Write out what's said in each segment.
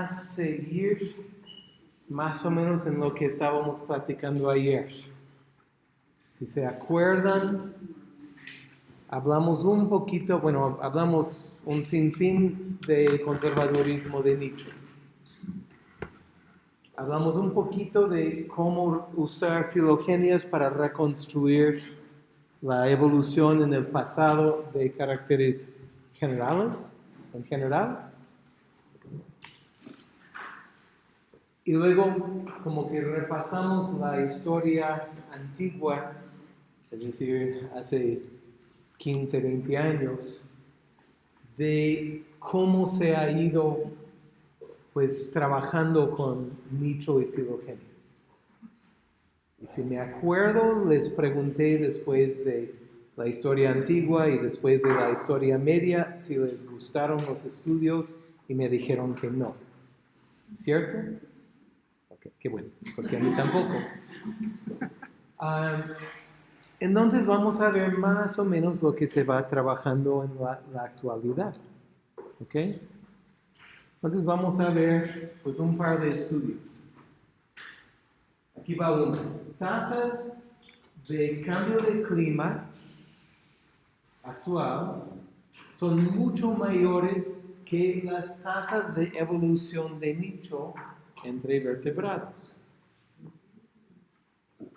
a seguir más o menos en lo que estábamos platicando ayer. Si se acuerdan, hablamos un poquito, bueno, hablamos un sinfín de conservadurismo de Nietzsche. Hablamos un poquito de cómo usar filogenias para reconstruir la evolución en el pasado de caracteres generales, en general. Y luego como que repasamos la historia antigua, es decir, hace 15, 20 años, de cómo se ha ido pues trabajando con nicho y filogenia. Y si me acuerdo, les pregunté después de la historia antigua y después de la historia media si les gustaron los estudios y me dijeron que no. ¿Cierto? Qué bueno, porque a mí tampoco. Ah, entonces vamos a ver más o menos lo que se va trabajando en la, la actualidad. ¿Ok? Entonces vamos a ver pues, un par de estudios. Aquí va uno. Tasas de cambio de clima actual son mucho mayores que las tasas de evolución de nicho entre vertebrados.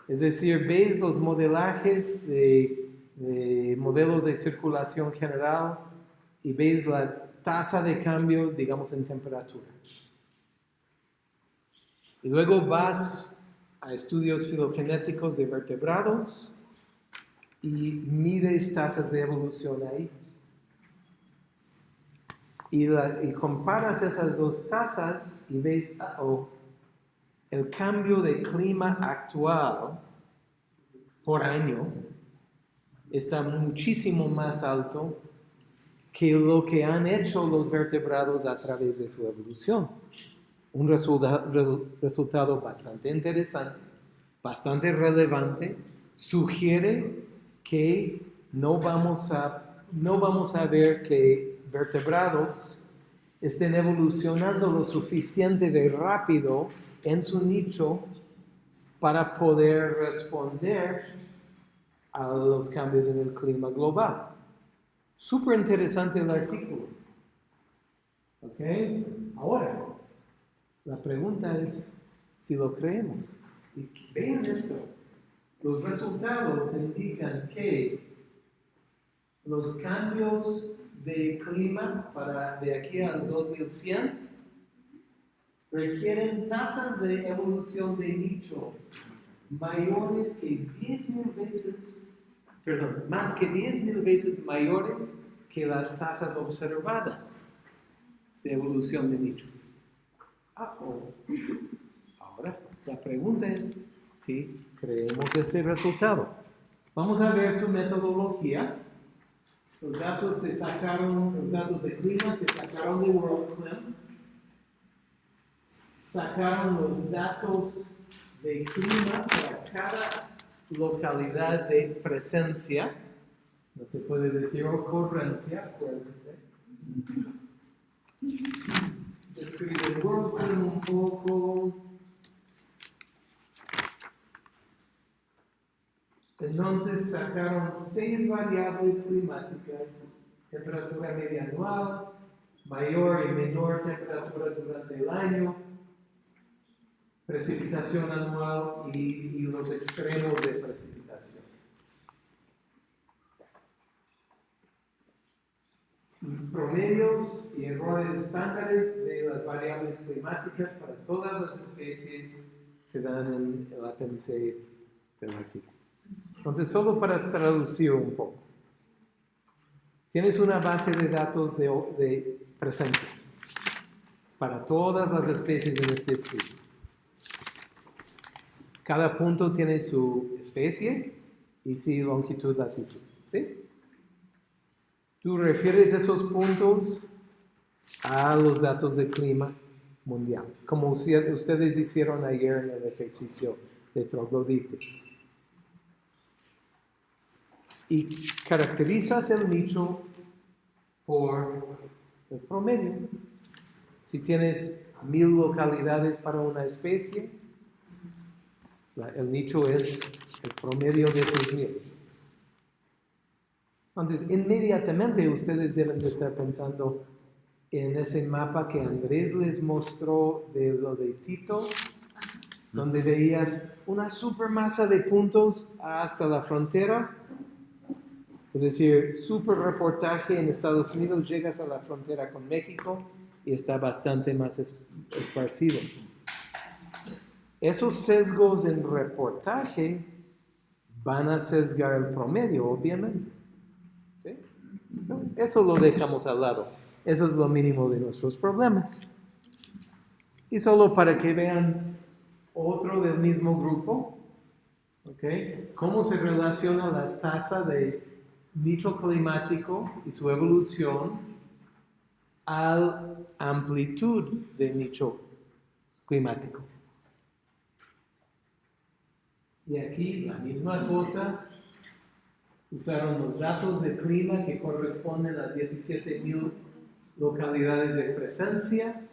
Es decir, veis los modelajes de, de, modelos de circulación general y veis la tasa de cambio, digamos, en temperatura. Y luego vas a estudios filogenéticos de vertebrados y mides tasas de evolución ahí. Y, comparas esas dos tasas y ves oh, el cambio de clima actual por año está muchísimo más alto que lo que han hecho los vertebrados a través de su evolución. Un resultado bastante interesante, bastante relevante, sugiere que no vamos a, no vamos a ver que vertebrados estén evolucionando lo suficiente de rápido en su nicho para poder responder a los cambios en el clima global. Súper interesante el artículo. ¿Ok? Ahora, la pregunta es si lo creemos. Y vean esto. Los resultados indican que los cambios de clima para de aquí al 2100 requieren tasas de evolución de nicho mayores que 10.000 veces, perdón, más que 10.000 veces mayores que las tasas observadas de evolución de nicho. Ahora, la pregunta es si creemos este resultado. Vamos a ver su metodología. Los datos se sacaron, los datos de clima se sacaron de WorldClim. Sacaron los datos de clima para cada localidad de presencia. No se puede decir ocurrencia, acuérdense escribe WordPress un poco. Entonces sacaron seis variables climáticas, temperatura media anual, mayor y menor temperatura durante el año, precipitación anual y, los extremos de precipitación. promedios y errores estándares de las variables climáticas para todas las especies se dan en el apéndice del. Entonces, solo para traducir un poco. Tienes una base de datos de, de presencias para todas las especies en este estudio. Cada punto tiene su especie y su longitud, latitud. ¿Sí? Tú refieres esos puntos a los datos de clima mundial, como ustedes hicieron ayer en el ejercicio de troglodites. Y caracterizas el nicho por el promedio. Si tienes mil localidades para una especie, el nicho es el promedio de esos mil. Entonces, inmediatamente ustedes deben de estar pensando en ese mapa que Andrés les mostró de lo de Tito, donde veías una supermasa de puntos hasta la frontera. Es decir, super reportaje en Estados Unidos, llegas a la frontera con México y está bastante más es- esparcido. Esos sesgos en reportaje van a sesgar el promedio, obviamente. ¿Sí? Eso lo dejamos al lado. Eso es lo mínimo de nuestros problemas. Y solo para que vean otro del mismo grupo, ¿ok? ¿Cómo se relaciona la tasa de nicho climático y su evolución a amplitud de nicho climático? Y aquí la misma cosa, usaron los datos de clima que corresponden a 17.000 localidades de presencia.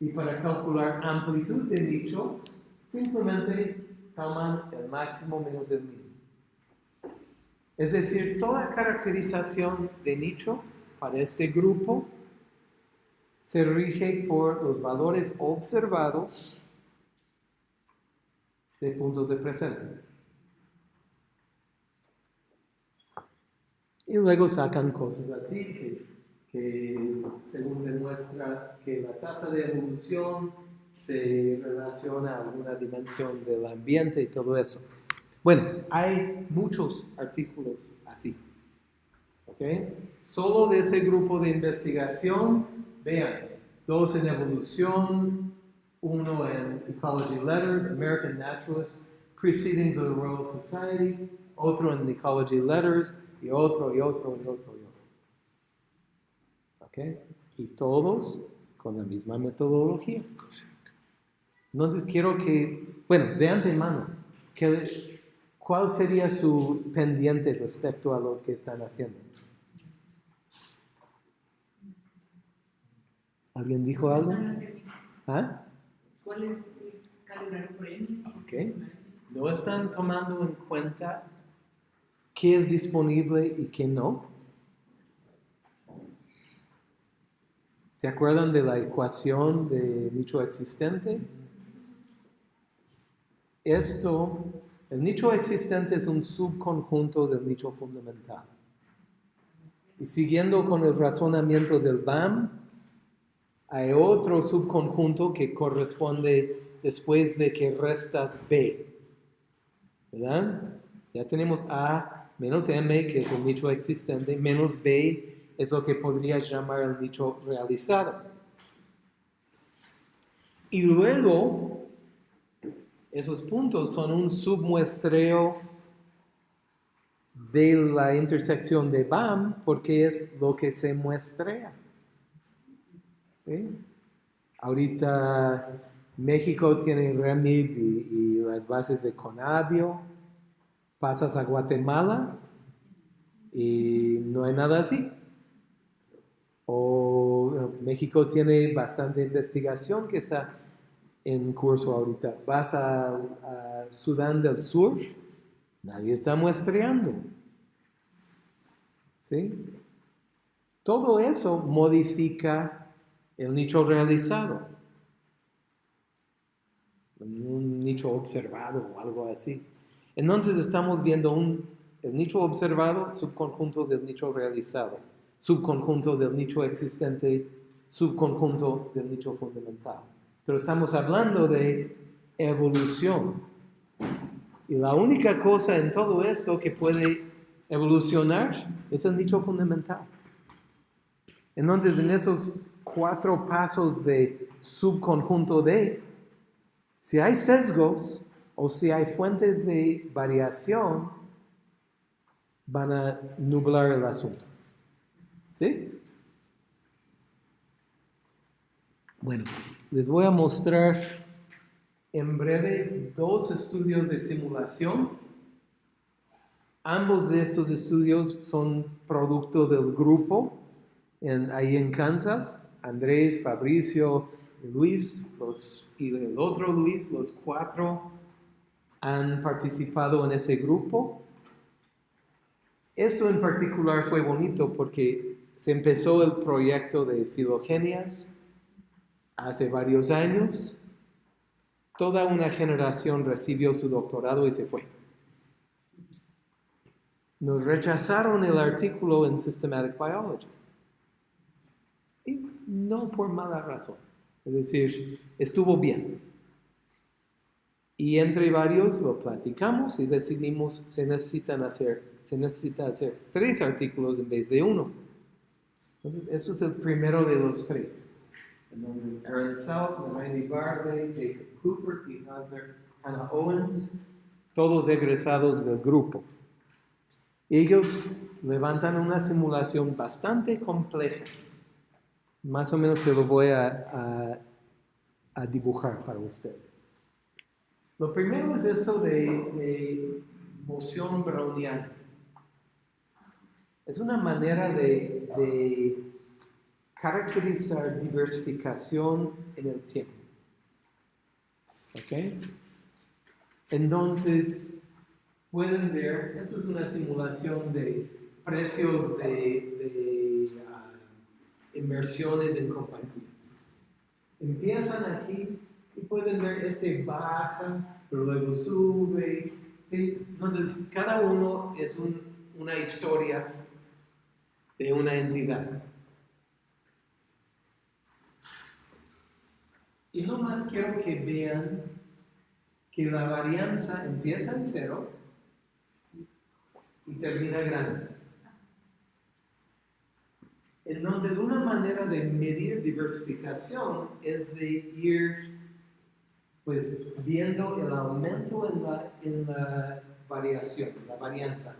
Y para calcular amplitud de nicho, simplemente toman el máximo menos el mínimo. Es decir, toda caracterización de nicho para este grupo se rige por los valores observados de puntos de presencia. Y luego sacan cosas así que, que según demuestra que la tasa de evolución se relaciona a alguna dimensión del ambiente y todo eso. Bueno, hay muchos artículos así. ¿Ok? Solo de ese grupo de investigación, vean, dos en evolución, uno en Ecology Letters, American Naturalist, Proceedings of the Royal Society, otro en Ecology Letters, y otro, y otro, y otro, y otro. ¿Ok? Y todos con la misma metodología. Entonces quiero que, bueno, de antemano, que, ¿cuál sería su pendiente respecto a lo que están haciendo? ¿Alguien dijo algo? ¿Ah? ¿Cuál es el calibrar un premio? Ok. No están tomando en cuenta qué es disponible y qué no. ¿Se acuerdan de la ecuación de nicho existente? Esto, el nicho existente es un subconjunto del nicho fundamental. Y siguiendo con el razonamiento del BAM, hay otro subconjunto que corresponde después de que restas B. ¿Verdad? Ya tenemos A menos M, que es el nicho existente, menos B es lo que podrías llamar el nicho realizado. Y luego, esos puntos son un submuestreo de la intersección de BAM porque es lo que se muestrea. ¿Sí? Ahorita México tiene REMIB y, las bases de Conavio. Pasas a Guatemala y no hay nada así. O eh, México tiene bastante investigación que está en curso ahorita. Vas a, Sudán del Sur, nadie está muestreando. ¿Sí? Todo eso modifica el nicho realizado. Un nicho observado o algo así. Entonces estamos viendo un, el nicho observado, subconjunto del nicho realizado, subconjunto del nicho existente, subconjunto del nicho fundamental. Pero estamos hablando de evolución. Y la única cosa en todo esto que puede evolucionar es el nicho fundamental. Entonces, en esos cuatro pasos de subconjunto de, si hay sesgos o si hay fuentes de variación, van a nublar el asunto. ¿Sí? Bueno, les voy a mostrar en breve dos estudios de simulación. Ambos de estos estudios son producto del grupo en, ahí en Kansas. Andrés, Fabricio, Luis los, y el otro Luis, los cuatro han participado en ese grupo. Esto en particular fue bonito porque se empezó el proyecto de Filogenias hace varios años. Toda una generación recibió su doctorado y se fue. Nos rechazaron el artículo en Systematic Biology. Y no por mala razón. Es decir, estuvo bien. Y entre varios lo platicamos y decidimos se necesitan hacer, se necesita hacer tres artículos en vez de uno. Entonces, eso es el primero de los tres. Aaron South, Randy Barley, Jacob Cooper, Pete Hazard, Hannah Owens, todos egresados del grupo. Ellos levantan una simulación bastante compleja. Más o menos se lo voy a, a, dibujar para ustedes. Lo primero es esto de, de moción browniana. Es una manera de, de caracterizar diversificación en el tiempo. ¿Ok? Entonces, pueden ver, esto es una simulación de precios de, de ah, inversiones en compañías. Empiezan aquí y pueden ver este baja, pero luego sube. Entonces, cada uno es una historia de una entidad. Y no más quiero que vean que la varianza empieza en cero y termina grande. Entonces, una manera de medir diversificación es de ir pues viendo el aumento en la, en la variación, la varianza.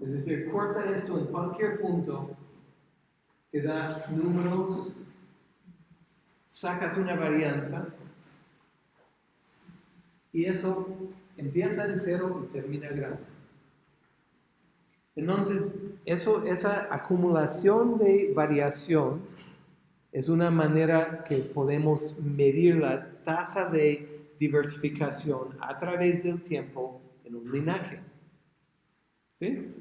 Es decir, corta esto en cualquier punto, te da números, sacas una varianza, y eso empieza en cero y termina grande. Entonces, eso, esa acumulación de variación es una manera que podemos medir la tasa de diversificación a través del tiempo en un linaje. ¿Sí?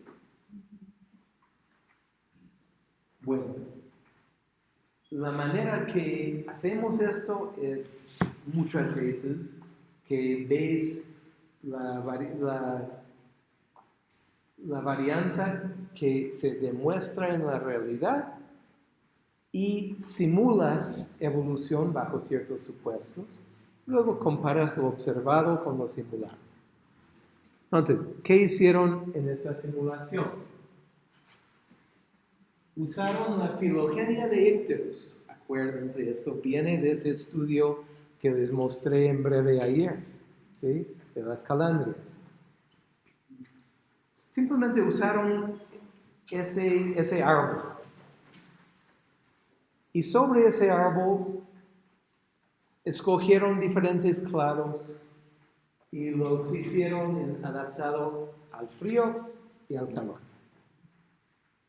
Bueno, la manera que hacemos esto es muchas veces que ves la, la, la varianza que se demuestra en la realidad y simulas evolución bajo ciertos supuestos. Luego comparas lo observado con lo simulado. Entonces, ¿qué hicieron en esta simulación? Usaron la filogenia de Icterus. Acuérdense, esto viene de ese estudio que les mostré en breve ayer, ¿sí? de las calandrias. Simplemente usaron ese, ese árbol y sobre ese árbol escogieron diferentes clados y los hicieron adaptados al frío y al calor.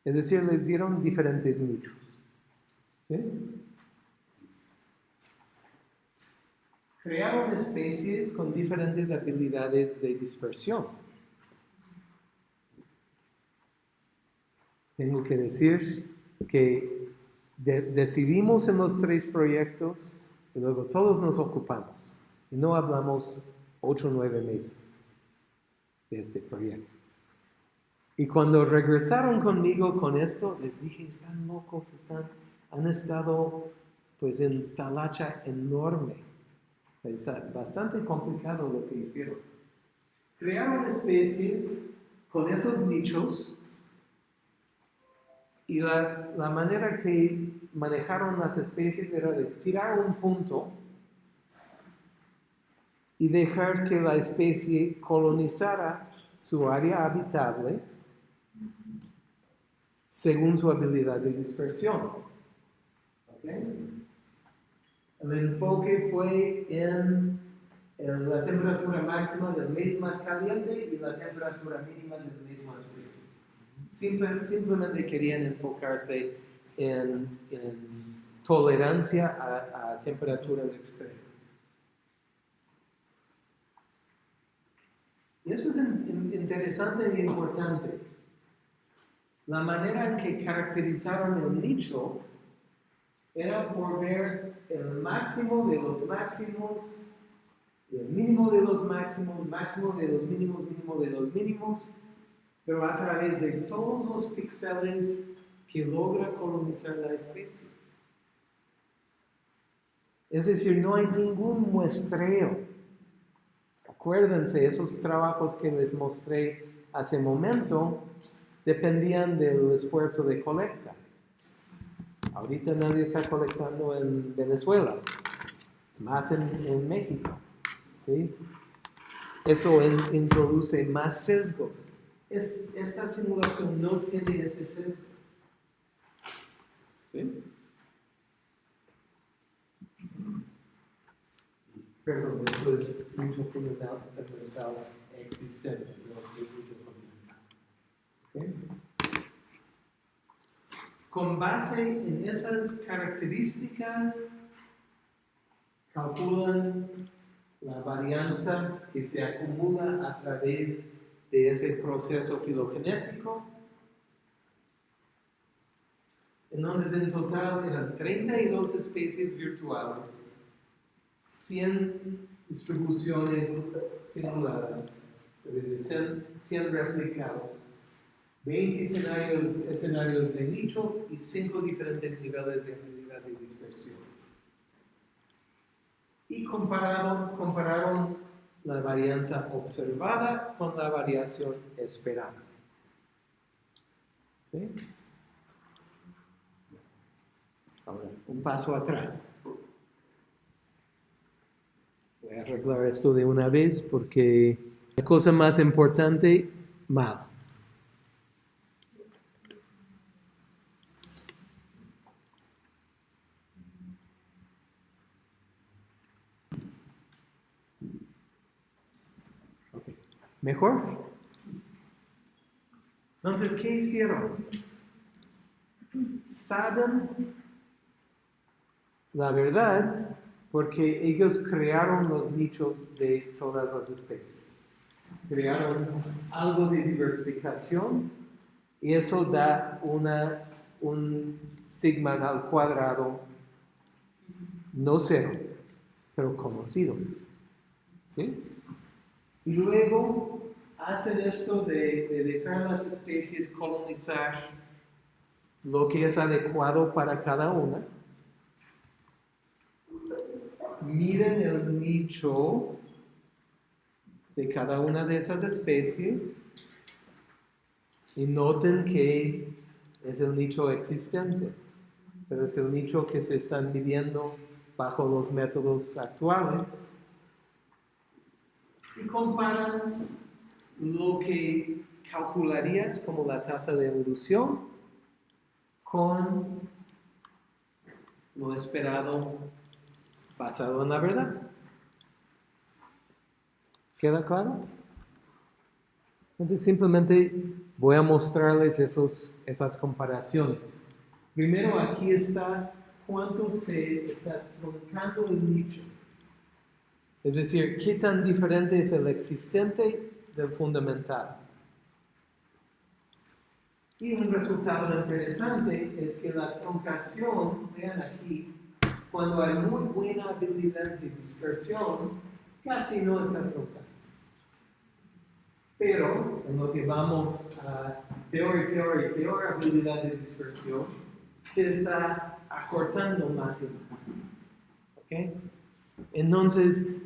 Es decir, les dieron diferentes nichos. Crearon especies con diferentes habilidades de dispersión. Tengo que decir que decidimos en los tres proyectos y luego todos nos ocupamos. Y no hablamos ocho o nueve meses de este proyecto. Y cuando regresaron conmigo con esto, les dije, están locos, están, han estado pues en talacha enorme. Está bastante complicado lo que hicieron. Crearon especies con esos nichos y la, la manera que manejaron las especies era de tirar un punto y dejar que la especie colonizara su área habitable según su habilidad de dispersión. El enfoque fue en, la temperatura máxima del mes más caliente y la temperatura mínima del mes más frío. simplemente querían enfocarse en, tolerancia a, a temperaturas extremas. Y eso es in- in- interesante y importante. La manera en que caracterizaron el nicho era por ver el máximo de los máximos, el mínimo de los máximos, máximo de los mínimos, mínimo de los mínimos, pero a través de todos los píxeles que logra colonizar la especie. Es decir, no hay ningún muestreo. Acuérdense, esos trabajos que les mostré hace momento dependían del esfuerzo de colecta. Ahorita nadie está colectando en Venezuela, más en, México. ¿sí? Eso in- introduce más sesgos. Es- esta simulación no tiene ese sesgo. ¿sí? Perdón, es mucho fundamental, existente, Con base en esas características, calculan la varianza que se acumula a través de ese proceso filogenético. Entonces, en total eran 32 especies virtuales, 100 distribuciones simuladas, es decir, 100, 100 replicados, 20 escenarios, escenarios de nicho y 5 diferentes niveles de habilidad de dispersión. Y compararon, compararon la varianza observada con la variación esperada. ¿Sí? Ahora, un paso atrás. Voy a arreglar esto de una vez porque la cosa más importante, mal. Ok. Entonces, ¿qué hicieron? Saben la verdad porque ellos crearon los nichos de todas las especies. Crearon algo de diversificación y eso da una, un sigma al cuadrado, no cero, pero conocido. ¿Sí? Y luego hacen esto de, de dejar las especies colonizar lo que es adecuado para cada una. Miren el nicho de cada una de esas especies y noten que es el nicho existente, pero es el nicho que se están midiendo bajo los métodos actuales y comparan lo que calcularías como la tasa de evolución con lo esperado basado en la verdad. ¿Queda claro? Entonces simplemente voy a mostrarles esos, esas comparaciones. Primero aquí está cuánto se está truncando el nicho. Es decir, qué tan diferente es el existente del fundamental. Y un resultado interesante es que la truncación, vean aquí, cuando hay muy buena habilidad de dispersión, casi no está truncando. Pero en lo que vamos a peor y peor y peor habilidad de dispersión, se está acortando más y más. ¿Ok? Entonces,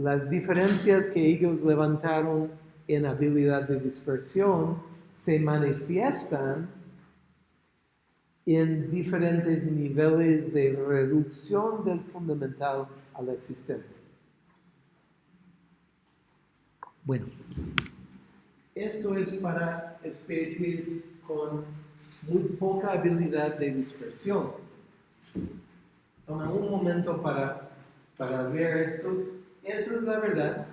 las diferencias que ellos levantaron en habilidad de dispersión se manifiestan en diferentes niveles de reducción del fundamental al existente. Bueno, esto es para especies con muy poca habilidad de dispersión. Toma un momento para, para ver estos. Esto es la verdad.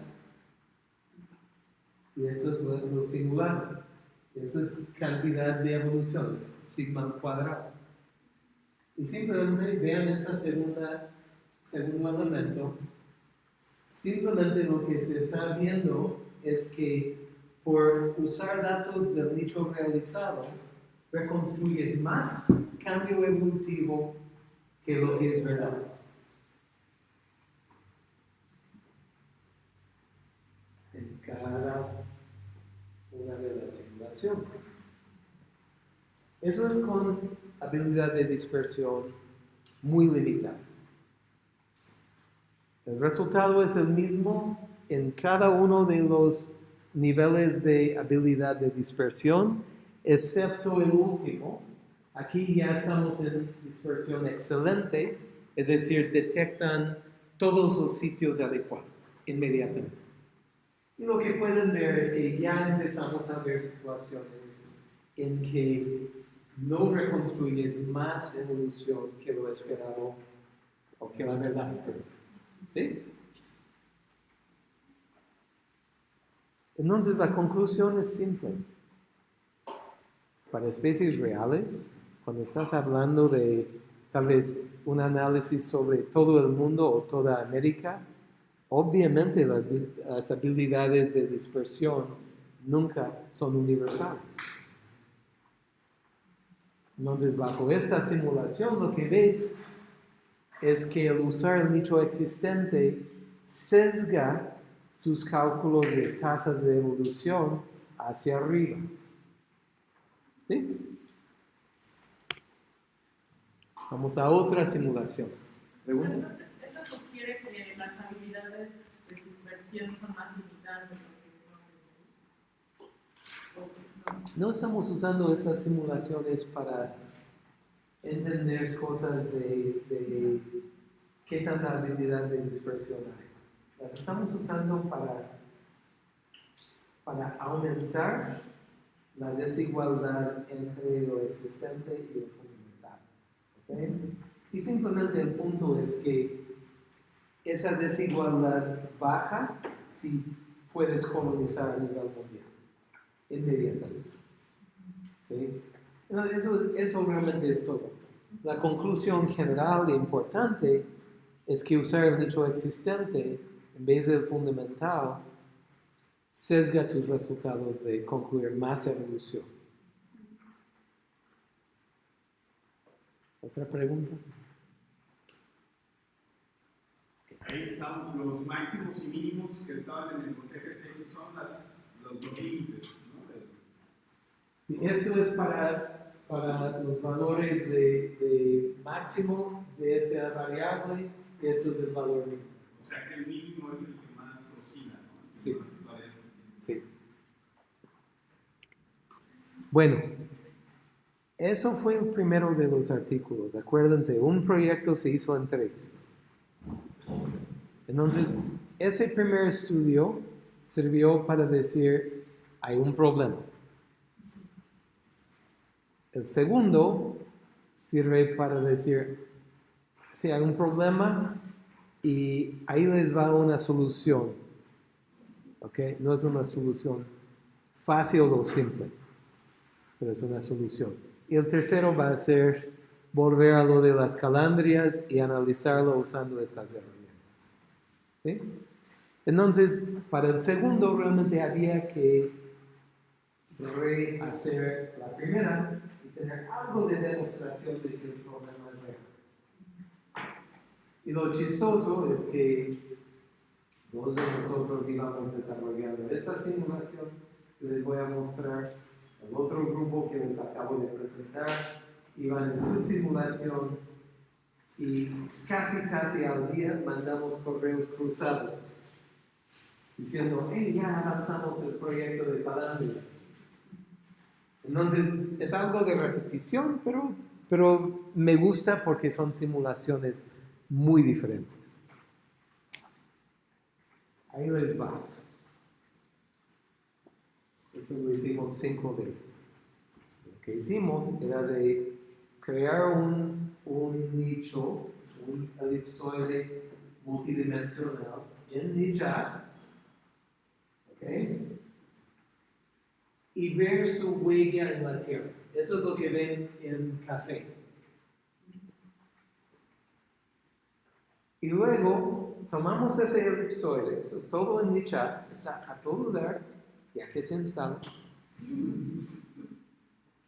Y esto es lo, simulado. Esto es cantidad de evoluciones, sigma al cuadrado. Y simplemente vean segunda, segundo elemento. Simplemente lo que se está viendo es que por usar datos del nicho realizado, reconstruyes más cambio evolutivo que lo que es verdad. En cada una de las simulaciones. Eso es con habilidad de dispersión muy limitada. El resultado es el mismo en cada uno de los niveles de habilidad de dispersión, excepto el último. Aquí ya estamos en dispersión excelente, es decir, detectan todos los sitios adecuados inmediatamente. Lo que pueden ver es que ya empezamos a ver situaciones en que no reconstruyes más evolución que lo esperado o que la verdad. ¿Sí? Entonces la conclusión es simple. Para especies reales, cuando estás hablando de tal vez un análisis sobre todo el mundo o toda América, obviamente las, habilidades de dispersión nunca son universales. Entonces, bajo esta simulación, lo que ves es que el usar el nicho existente sesga tus cálculos de tasas de evolución hacia arriba. ¿Sí? Vamos a otra simulación. ¿Eso sugiere que las habilidades de son más limitadas de lo que? No estamos usando estas simulaciones para entender cosas de, de qué tanta habilidad de dispersión hay. Las estamos usando para, para aumentar la desigualdad entre lo existente y lo fundamental. ¿okay? Y simplemente el punto es que esa desigualdad baja si puedes colonizar a nivel mundial, inmediatamente. ¿Sí? Eso, eso realmente es todo. La conclusión general e importante es que usar el nicho existente en vez del fundamental sesga tus resultados de concluir más evolución. ¿Otra pregunta? Ahí están los máximos y mínimos que estaban en el CGC son las, los dos límites. ¿no? Sí, esto es para, para los valores de, de, máximo de esa variable, y esto es el valor mínimo. O sea que el mínimo es el que más oscila, ¿no? Sí. Más sí. Bueno, eso fue el primero de los artículos. Acuérdense, un proyecto se hizo en tres. Entonces, ese primer estudio sirvió para decir, hay un problema. El segundo sirve para decir, si hay un problema y ahí les va una solución. ¿Ok? No es una solución fácil o simple, pero es una solución. Y el tercero va a ser volver a lo de las calandrias y analizarlo usando estas herramientas. ¿Sí? Entonces, para el segundo realmente había que rehacer la primera y tener algo de demostración de que el problema es real. Y lo chistoso es que dos de nosotros íbamos desarrollando esta simulación que les voy a mostrar. El otro grupo que les acabo de presentar iban en su simulación y casi, casi al día mandamos correos cruzados diciendo, hey, ya avanzamos el proyecto de Palandrias. Entonces, es algo de repetición, pero, pero me gusta porque son simulaciones muy diferentes. Ahí les va. Eso lo hicimos cinco veces. Lo que hicimos era de crear un, un nicho, un elipsoide multidimensional en Nijat, ¿ok? Y ver su huella en la tierra. Eso es lo que ven en café. Y luego tomamos ese elipsoide, esto es todo en mi chat, está a todo dar, ya que se instala,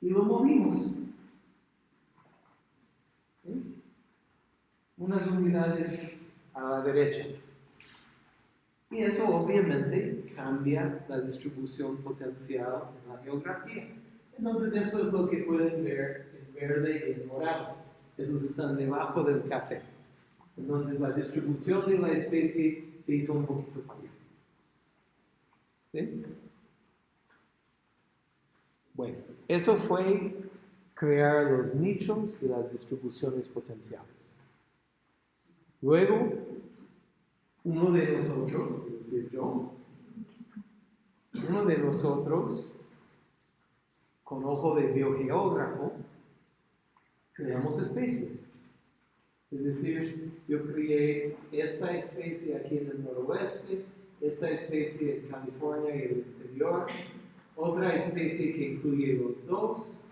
y lo movimos. ¿Sí? Unas unidades a la derecha. Y eso obviamente cambia la distribución potencial en la geografía. Entonces eso es lo que pueden ver en verde y en morado. Esos están debajo del café. Entonces la distribución de la especie se hizo un poquito para allá. ¿Sí? Bueno, eso fue crear los nichos y las distribuciones potenciales. Luego, uno de nosotros, es decir, yo, uno de nosotros, con ojo de biogeógrafo, creamos especies. Es decir, yo creé esta especie aquí en el noroeste, esta especie en California y el interior, otra especie que incluye los dos,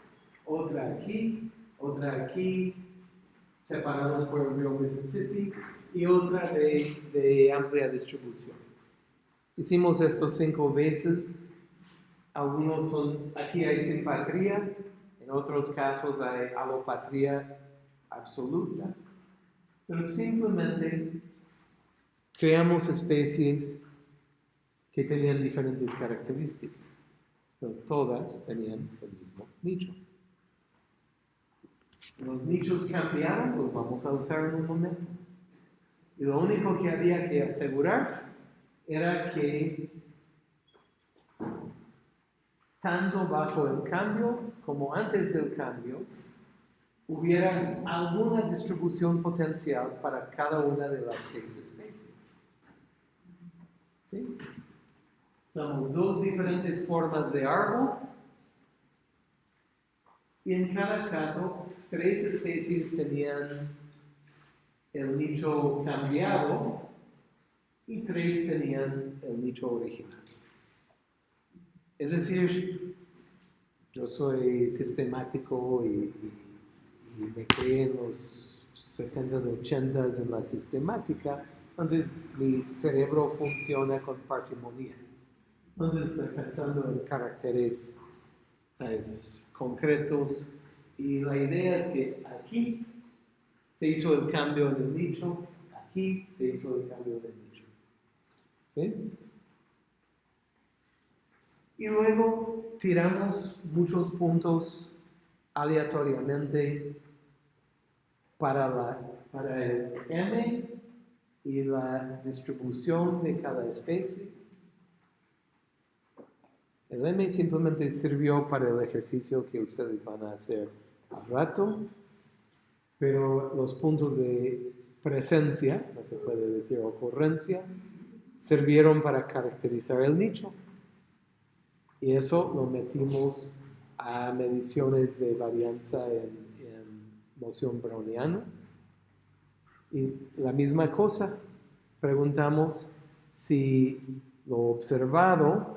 otra aquí, otra aquí, separados por el río Mississippi, y otra de, de amplia distribución. Hicimos esto cinco veces. Algunos son, aquí hay simpatría, en otros casos hay alopatría absoluta, pero simplemente creamos especies que tenían diferentes características, pero todas tenían el mismo nicho. Los nichos cambiados los vamos a usar en un momento. Y lo único que había que asegurar era que tanto bajo el cambio como antes del cambio hubiera alguna distribución potencial para cada una de las seis especies. ¿Sí? Usamos dos diferentes formas de árbol y en cada caso tres especies tenían el nicho cambiado y tres tenían el nicho original. Es decir, yo soy sistemático y, me creé en los 70s, 80s en la sistemática, entonces mi cerebro funciona con parsimonía. Entonces pensando en caracteres ¿sabes? Concretos y la idea es que aquí se hizo el cambio en el nicho, aquí se hizo el cambio en el nicho. ¿Sí? Y luego tiramos muchos puntos aleatoriamente para, la, para el M y la distribución de cada especie. El M simplemente sirvió para el ejercicio que ustedes van a hacer al rato, pero los puntos de presencia, no se puede decir ocurrencia, sirvieron para caracterizar el nicho. Y eso lo metimos a mediciones de varianza en, en moción browniana. Y la misma cosa, preguntamos si lo observado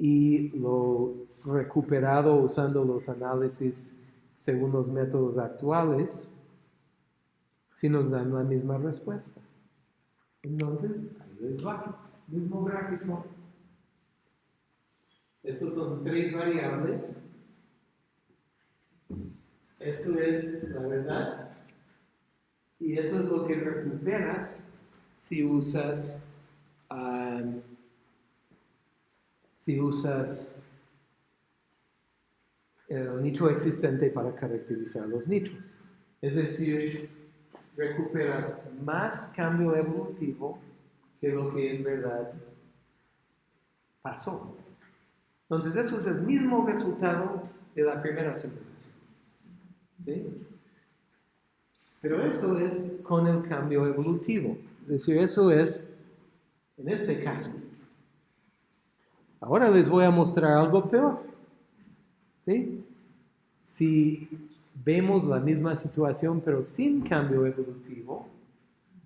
y lo recuperado usando los análisis según los métodos actuales, si nos dan la misma respuesta. Entonces, ahí les va, mismo gráfico. Estos son tres variables. Esto es la verdad. Y eso es lo que recuperas si usas, um, si usas el nicho existente para caracterizar los nichos. Es decir, recuperas más cambio evolutivo que lo que en verdad pasó. Entonces, eso es el mismo resultado de la primera simulación. ¿Sí? Pero eso es con el cambio evolutivo. Es decir, eso es en este caso. Ahora les voy a mostrar algo peor. ¿Sí? Si vemos la misma situación pero sin cambio evolutivo,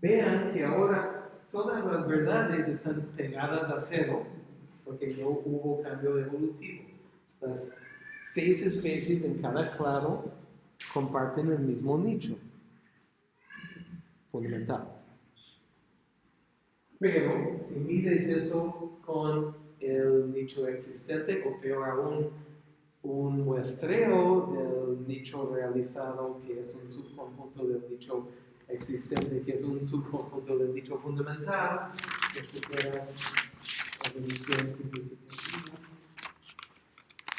vean que ahora todas las verdades están pegadas a cero porque no hubo cambio evolutivo. Las seis especies en cada clado comparten el mismo nicho. fundamental. Pero si mides eso con el nicho existente, o peor aún, un muestreo del nicho realizado, que es un subconjunto del nicho existente, que es un subconjunto del nicho fundamental, recuperas evolución significativa.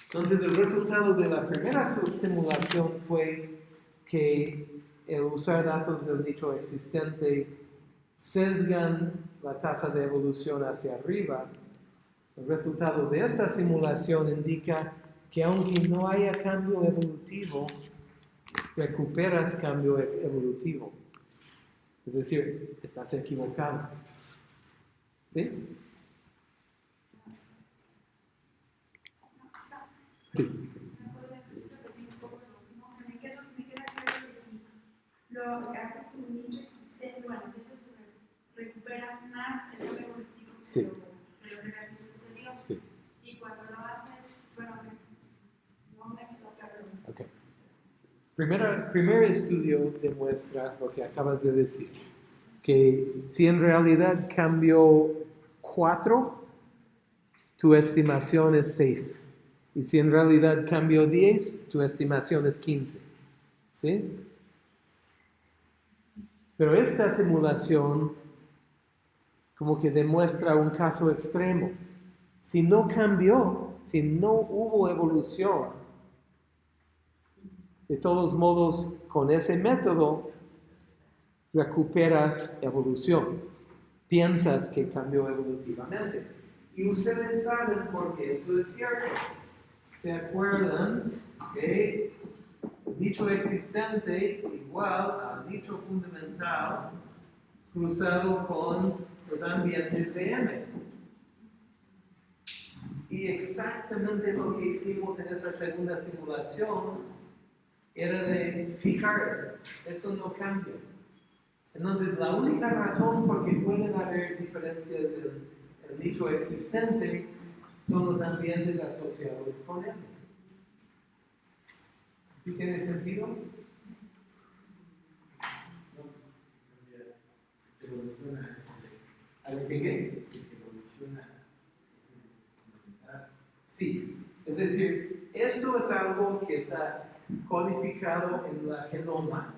Entonces, el resultado de la primera simulación fue que el usar datos del nicho existente sesgan la tasa de evolución hacia arriba. El resultado de esta simulación indica que aunque no haya cambio evolutivo, recuperas cambio e- evolutivo. Es decir, estás equivocado. ¿Sí? Sí. ¿Me podrías repetir un poco lo que haces con un nicho existente, bueno, si haces recuperas más el evolutivo Sí. lo, de lo que realmente sucedió. Sí. Y cuando lo haces, bueno, me- no me quedó claro. Ok. Primera- primer estudio demuestra lo que acabas de decir, que si en realidad cambió 4, tu estimación es 6. Y si en realidad cambió 10, tu estimación es 15. ¿Sí? Pero esta simulación como que demuestra un caso extremo. Si no cambió, si no hubo evolución, de todos modos, con ese método recuperas evolución. Piensas que cambió evolutivamente. Y ustedes saben por qué esto es cierto. ¿Se acuerdan que dicho existente igual al dicho fundamental cruzado con los ambientes de M? Y exactamente lo que hicimos en esa segunda simulación era de fijar eso. Esto no cambia. Entonces, la única razón por que pueden haber diferencias en el nicho existente son los ambientes asociados con él. ¿Sí tiene sentido? Evoluciona. ¿A lo que? Evoluciona. Sí. Es decir, esto es algo que está codificado en la genoma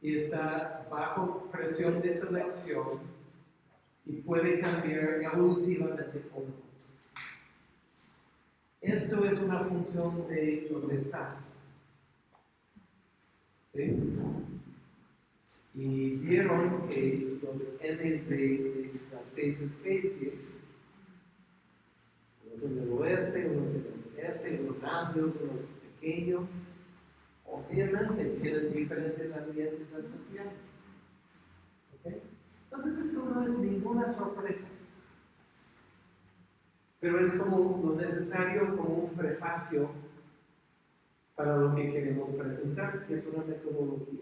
y está bajo presión de selección y puede cambiar evolutivamente o no. Esto es una función de dónde estás. ¿Sí? Y vieron que los M's de, de las seis especies, unos en el oeste, unos en el este, unos amplios, unos pequeños, obviamente tienen diferentes ambientes asociados. ¿Ok? Entonces esto no es ninguna sorpresa. Pero es como lo necesario como un prefacio para lo que queremos presentar, que es una metodología.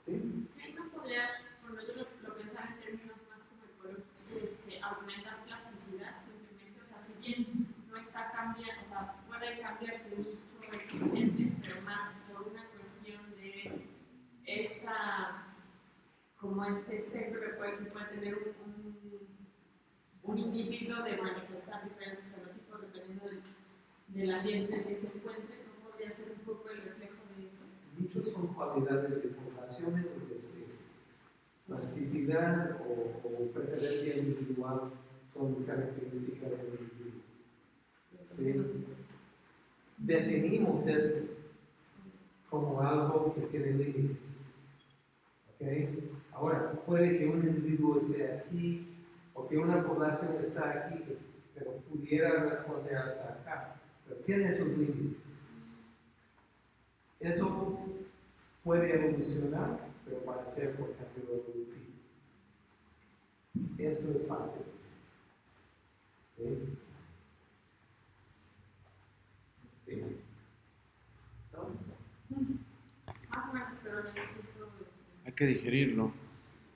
¿Sí? ¿Ahí no podrías, bueno, yo lo, lo pensaba en términos más como ecológicos, este, aumentar plasticidad simplemente? O sea, si bien no está cambiando, o sea, puede cambiar de pero más por una cuestión de esta, como este espectro que puede, puede tener un, un, individuo de manifestar diferentes fenotipos dependiendo del, del ambiente en que se encuentre, ¿no podría ser un poco el reflejo de eso? Dichos son cualidades de poblaciones o de especies. Plasticidad o, preferencia individual son características de individuos. ¿sí? Definimos esto como algo que tiene límites. ¿ok? Ahora, puede que un individuo esté aquí o que una población está aquí, pero pudiera responder hasta acá, pero tiene sus límites. Eso puede evolucionar, pero va a ser por cambio evolutivo. Esto es fácil. ¿No? Más o menos, pero necesito Hay que digerirlo.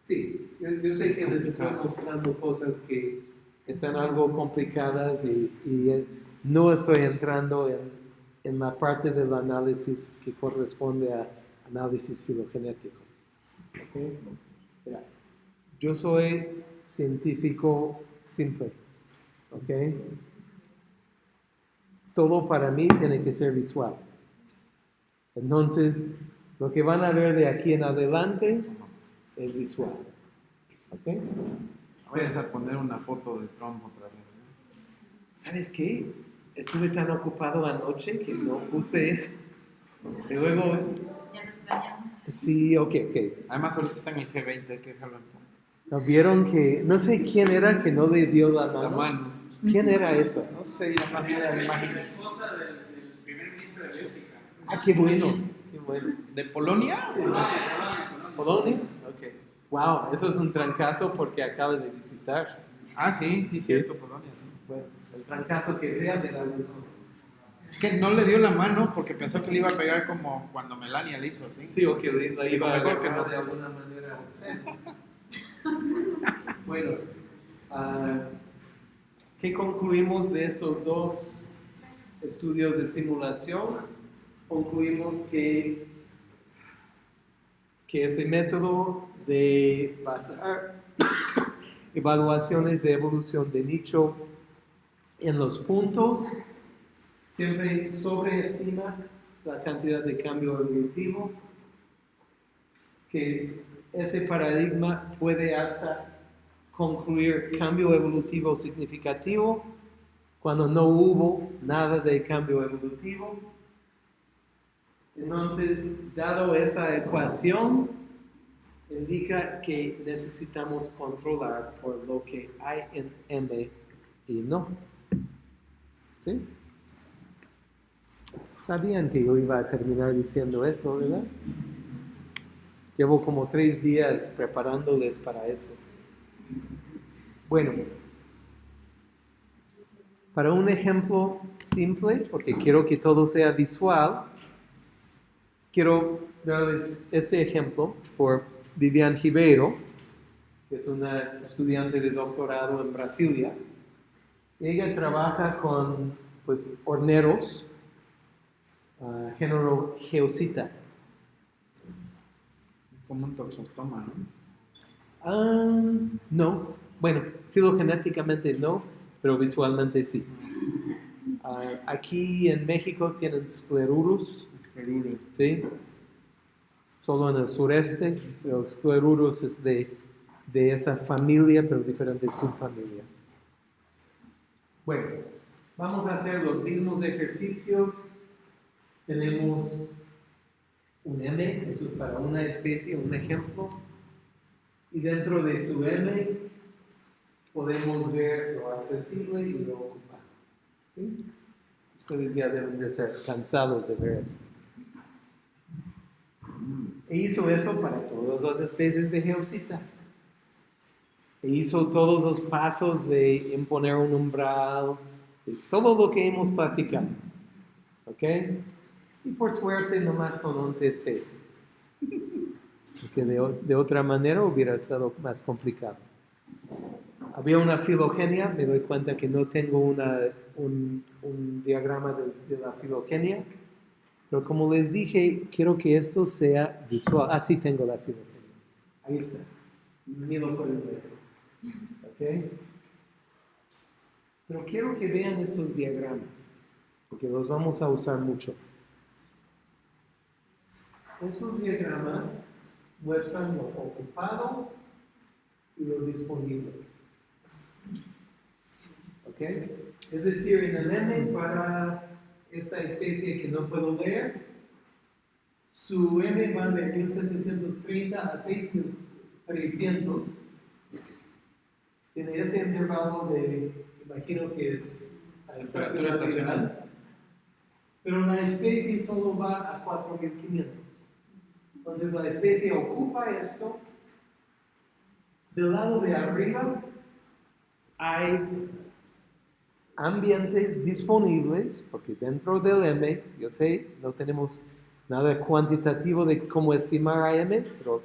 Sí, yo, yo sé que les estoy mostrando cosas que están algo complicadas y, no estoy entrando en, en la parte del análisis que corresponde a, análisis filogenético. ¿ok? Mira, yo soy científico simple. ¿ok? Todo para mí tiene que ser visual. Entonces, lo que van a ver de aquí en adelante es visual. ¿ok? Vayas a poner una foto de Trump otra vez. ¿eh? ¿Sabes qué? Estuve tan ocupado anoche que no puse eso. Y luego, Ya nos extrañamos. sí, ok, ok. Además, ahorita está en el G20, hay que dejarlo en paz. ¿No vieron que, no sé quién era que no le dio la mano? La mano. ¿Quién era eso? No sé, ya más bien la La imagen. esposa del, del primer ministro de Bélgica. Ah, qué bueno. ¿De Polonia? Polonia, Polonia, Polonia. ¿Polonia? Ok. Wow, eso es un trancazo porque acaba de visitar. Ah, sí, sí, cierto, Polonia. sí. Bueno, el trancazo que sea de la luz. Es que no le dio la mano porque pensó que le iba a pegar como cuando Melania le hizo así. Sí, o que le- iba a que no. de alguna manera bueno, ah, ¿qué concluimos de estos dos estudios de simulación? Concluimos que, que ese método de basar evaluaciones de evolución de nicho en los puntos siempre sobreestima la cantidad de cambio evolutivo, que ese paradigma puede hasta concluir cambio evolutivo significativo cuando no hubo nada de cambio evolutivo. Entonces, dado esa ecuación, indica que necesitamos controlar por lo que hay en M y no. ¿Sí? Sabían que yo iba a terminar diciendo eso, ¿verdad? Llevo como tres días preparándoles para eso. Bueno, para un ejemplo simple, porque quiero que todo sea visual, quiero darles este ejemplo por Vivian Ribeiro, que es una estudiante de doctorado en Brasilia. Ella trabaja con pues, horneros, ah, género Geocita. Como un toxostoma, ¿no? Ah, no, bueno, filogenéticamente no, pero visualmente sí. Ah, aquí en México tienen sclerurus, Perú. ¿sí? Solo en el sureste, pero sclerurus es de, de esa familia, pero diferente subfamilia. Bueno, vamos a hacer los mismos ejercicios. Tenemos un M, eso es para una especie, un ejemplo. Y dentro de su M podemos ver lo accesible y lo ocupado. ¿sí? Ustedes ya deben de estar cansados de ver eso. E hizo eso para todas las especies de geocita. E hizo todos los pasos de imponer un umbral, de todo lo que hemos platicado. ¿Ok? Y por suerte nomás son 11 especies. Porque de, de otra manera hubiera estado más complicado. Había una filogenia, me doy cuenta que no tengo una, un, un diagrama de, de la filogenia, pero como les dije, quiero que esto sea visual. Así tengo la filogenia. Ahí está. Ni lo pueden ver. ¿Ok? Pero quiero que vean estos diagramas, porque los vamos a usar mucho. Estos diagramas muestran lo ocupado y lo disponible. ¿Ok? Es decir, en el M para esta especie que no puedo leer, su M va de 1730 a 6300. Tiene ese intervalo de, imagino que es a Temperatura estacional. Pero la especie solo va a 4500. Entonces la especie ocupa esto. Del lado de arriba hay ambientes disponibles, porque dentro del M, yo sé, no tenemos nada cuantitativo de cómo estimar a M, pero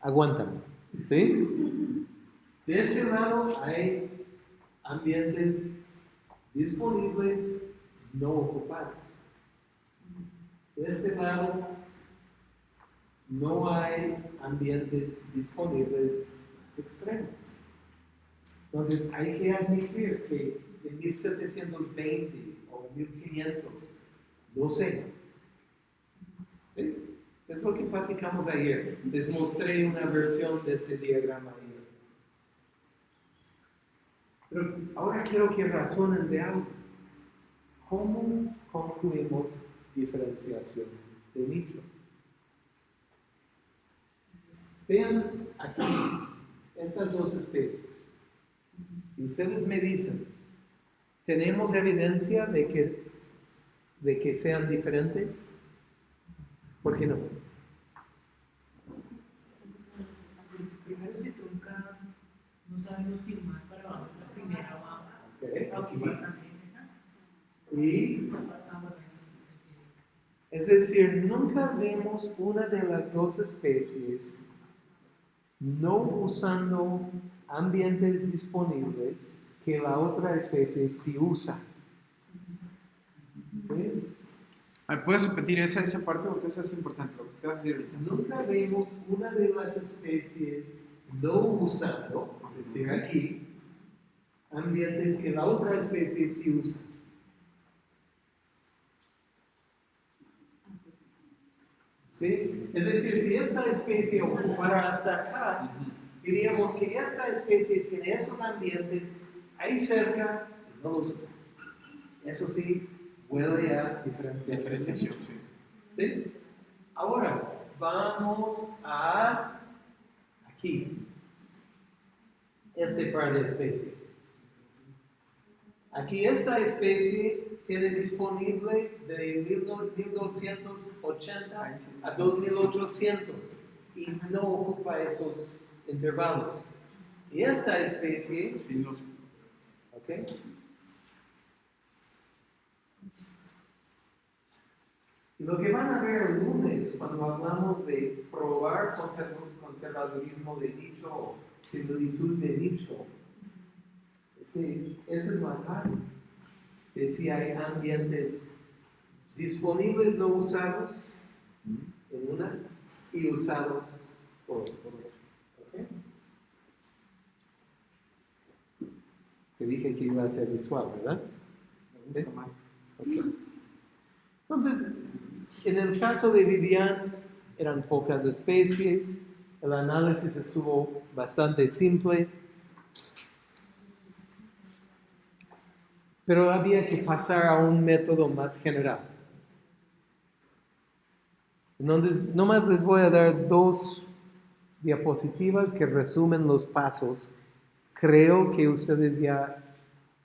aguántame, ¿sí? De este lado hay ambientes disponibles no ocupados. De este lado no hay ambientes disponibles más extremos. Entonces hay que admitir que en 1720 o 1500, no sé. Es lo que platicamos ayer. Les mostré una versión de este diagrama ayer. Pero ahora quiero que razonen de algo. ¿Cómo concluimos diferenciación de nicho? Vean aquí estas dos especies. Y ustedes me dicen, ¿tenemos evidencia de que, de que sean diferentes? ¿Por qué no? Primero se toca, no sabemos si más para abajo es la primera abajo. Ok. Y Es decir, nunca vemos una de las dos especies no usando ambientes disponibles que la otra especie sí usa. ¿Sí? ¿Me puedes repetir esa, esa parte? Porque esa es importante. Nunca vemos una de las especies no usando, es decir, aquí, ambientes que la otra especie sí usa. ¿Sí? Es decir, si esta especie ocupara hasta acá, diríamos que esta especie tiene esos ambientes ahí cerca no los usa. Eso sí, huele a diferenciación. Diferenciación, sí. ¿Sí? Ahora, vamos a aquí. Este par de especies. Aquí esta especie tiene disponible de 1280 a 2800 y no ocupa esos intervalos. Y esta especie, ¿ok? Lo que van a ver el lunes cuando hablamos de probar conserv- conservadurismo de nicho o similitud de nicho, es que esa es la clave de si hay ambientes disponibles no usados en una y usados por, otra. Te dije que iba a ser visual, ¿verdad? me gusta más. Ok. Entonces, en el caso de Vivian, eran pocas especies, el análisis estuvo bastante simple, pero había que pasar a un método más general. Entonces, nomás les voy a dar dos diapositivas que resumen los pasos. Creo que ustedes ya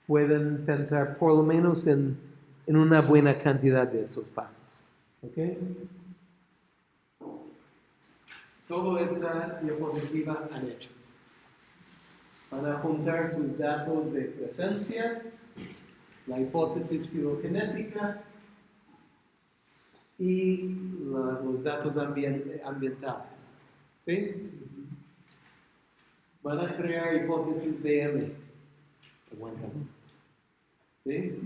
pueden pensar por lo menos en, en una buena cantidad de estos pasos. ¿Ok? Todo esta diapositiva han hecho. Van a juntar sus datos de presencias, la hipótesis filogenética y los datos ambien- ambientales. ¿Sí? Van a crear hipótesis de M. ¿Sí?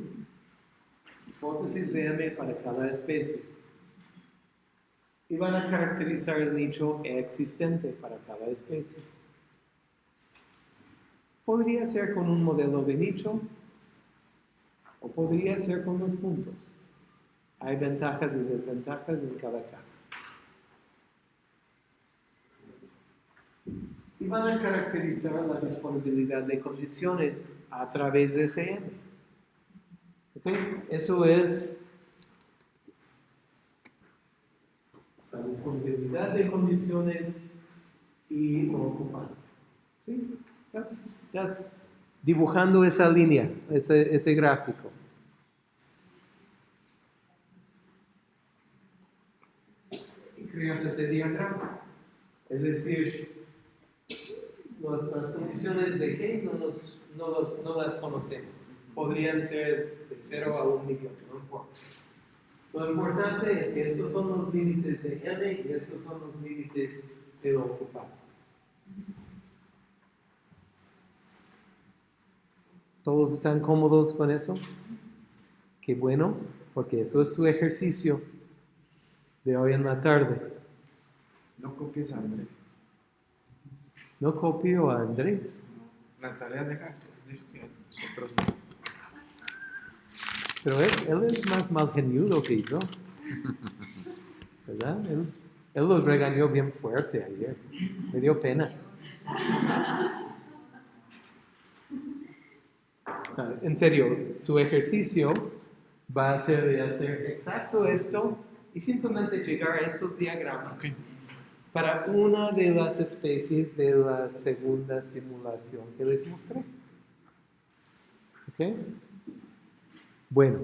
Hipótesis de M para cada especie. Y van a caracterizar el nicho existente para cada especie. Podría ser con un modelo de nicho o podría ser con los puntos. Hay ventajas y desventajas en cada caso. Y van a caracterizar la disponibilidad de condiciones a través de ese M. ¿Ok? Eso es la disponibilidad de condiciones y lo ocupante. ¿Sí? Estás, estás dibujando esa línea, ese, ese gráfico. Y creas ese diagrama. Es decir, las condiciones de G no, nos- no los- no las conocemos. Podrían ser de 0 a 1 millón, no importa. Lo importante es que estos son los límites de M y estos son los límites de lo ocupado. ¿Todos están cómodos con eso? Qué bueno, porque eso es su ejercicio de hoy en la tarde. No copies a Andrés. No copio a Andrés. La tarea deja, deja que nosotros no. Pero él, él es más malgeniudo que yo. ¿Verdad? Él, él los regañó bien fuerte ayer. Me dio pena. Ah, En serio, su ejercicio va a ser de hacer exacto esto y simplemente llegar a estos diagramas Ok. para una de las especies de la segunda simulación que les mostré. ¿Ok? Bueno,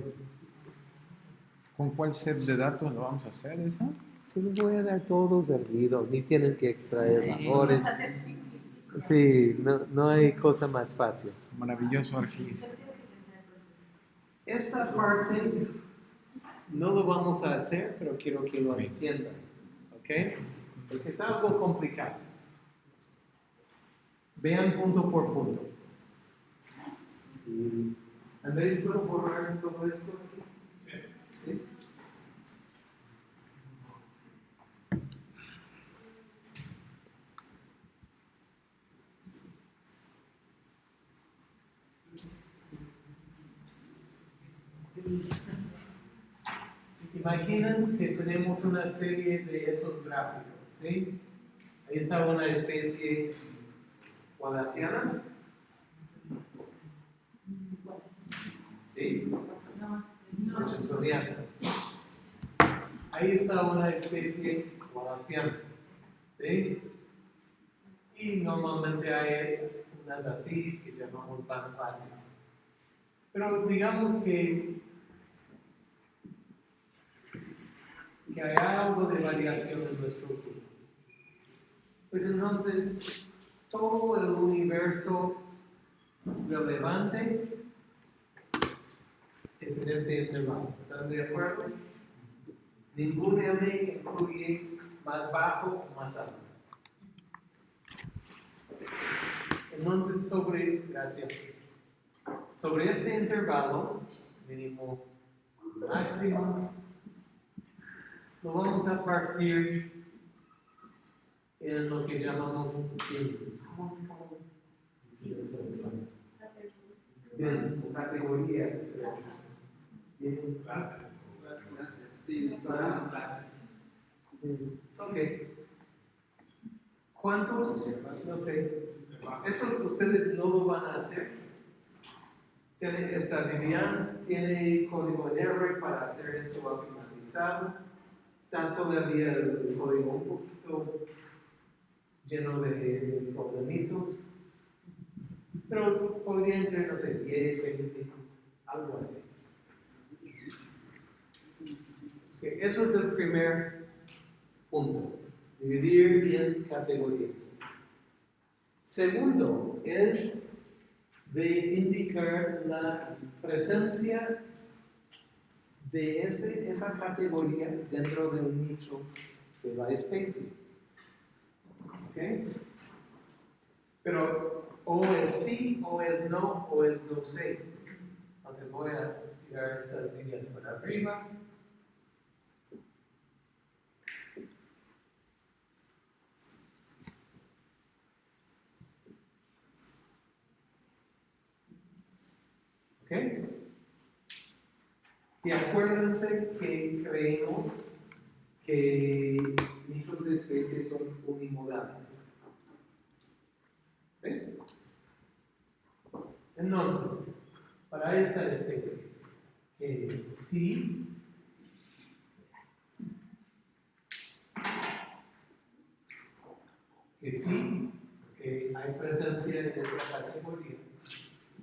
¿Con cuál set de datos lo vamos a hacer eso? se los voy a dar todos servidos, ni tienen que extraer valores. Sí, no, no hay cosa más fácil. Maravilloso Argis. Esta parte no lo vamos a hacer, pero quiero que lo entiendan. ¿Ok? Porque es algo complicado. Vean punto por punto. Y, Andrés, ¿puedo borrar todo aquí? ¿Sí? Imaginen que tenemos una serie de esos gráficos, ¿sí? Ahí está una especie wallaciana. ¿Sí? Richardsoniana. Ahí está una especie wallaciana. ¿Sí? Y normalmente hay unas así que llamamos pan. Pero digamos que que hay algo de variación en nuestro grupo. Pues entonces, todo el universo relevante es en este intervalo. ¿Están de acuerdo? Ningún M incluye más bajo o más alto. Entonces, sobre, gracias. Sobre este intervalo, mínimo, máximo, lo vamos a partir en lo que llamamos categorías. ¿Cuántos? No sé. Esto ustedes no lo van a hacer. Tiene esta Vivian, tiene código en R para hacer esto automatizado. Está todavía el código un poquito lleno de, de problemitos. Pero podrían ser, no sé, 10, 20, algo así. Eso es el primer punto, dividir en categorías. Segundo es de indicar la presencia de ese, esa categoría dentro de un nicho de la especie. ¿Ok? Pero o es sí, o es no, o es no sé. Entonces voy a tirar estas líneas para arriba. ¿Ok? Y acuérdense que creemos que nichos de especies son unimodales. ¿Ok? Entonces, para esta especie, que sí que sí, que hay presencia en esta categoría,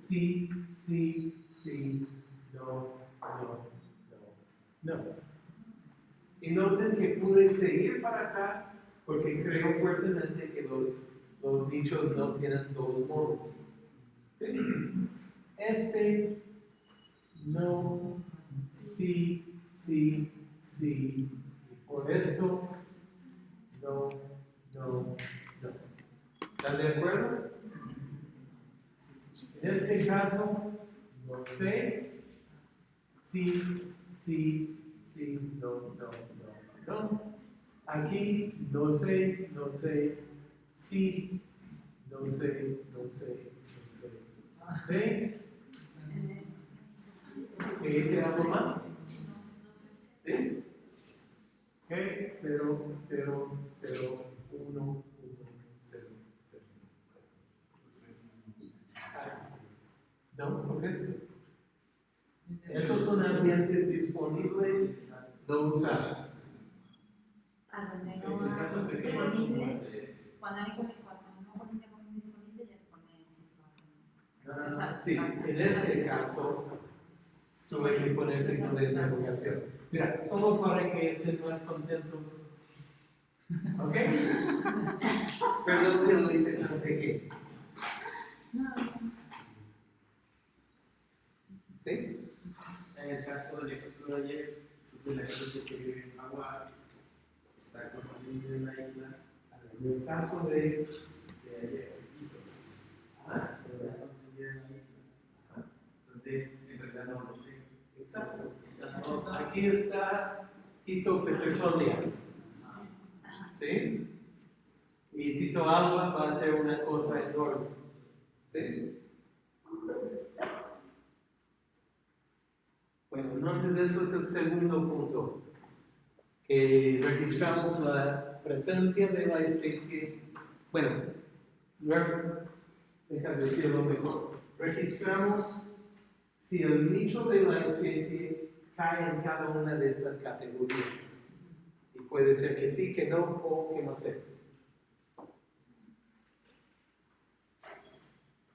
sí, sí, sí, no, no, no, no. Y noten que pude seguir para acá porque creo fuertemente que los, los nichos no tienen dos modos. Este, no, sí, sí, sí. Por esto, no, no, no. ¿Están de acuerdo? En este caso, no sé, sí, sí, sí, no, no, no, no. Aquí no sé, no sé, sí, no sé, no sé, no sé, no. ¿Qué dice la forma? ¿Sí? Ok, 0, 0, 0, 1, 1, 0, 0. No, ¿por qué eso? Esos son ambientes disponibles no usados. En no el caso hay de que- disponibles, cuando hay cuando no con disponible, ya te pones Ah, O sea, Sí, en este caso tuve que poner signo de interrogación. Mira, solo para que estén más contentos. ¿Ok? Perdón que lo hice tan pequeño. ¿Sí? En el caso del ejemplo de ayer, pues la gente que vive en agua está construyendo en la isla En el caso de. de ayer, Quito, Ah, pero está construida en la isla. Entonces, en realidad no lo sé. exacto. Aquí está Tito Petersolia. ¿Sí? Y Tito Alba va a hacer una cosa enorme. ¿Sí? Bueno, entonces eso es el segundo punto. Que registramos la presencia de la especie. Bueno, déjame decirlo mejor. Registramos si el nicho de la especie cae en cada una de estas categorías. Y puede ser que sí, que no o que no sé.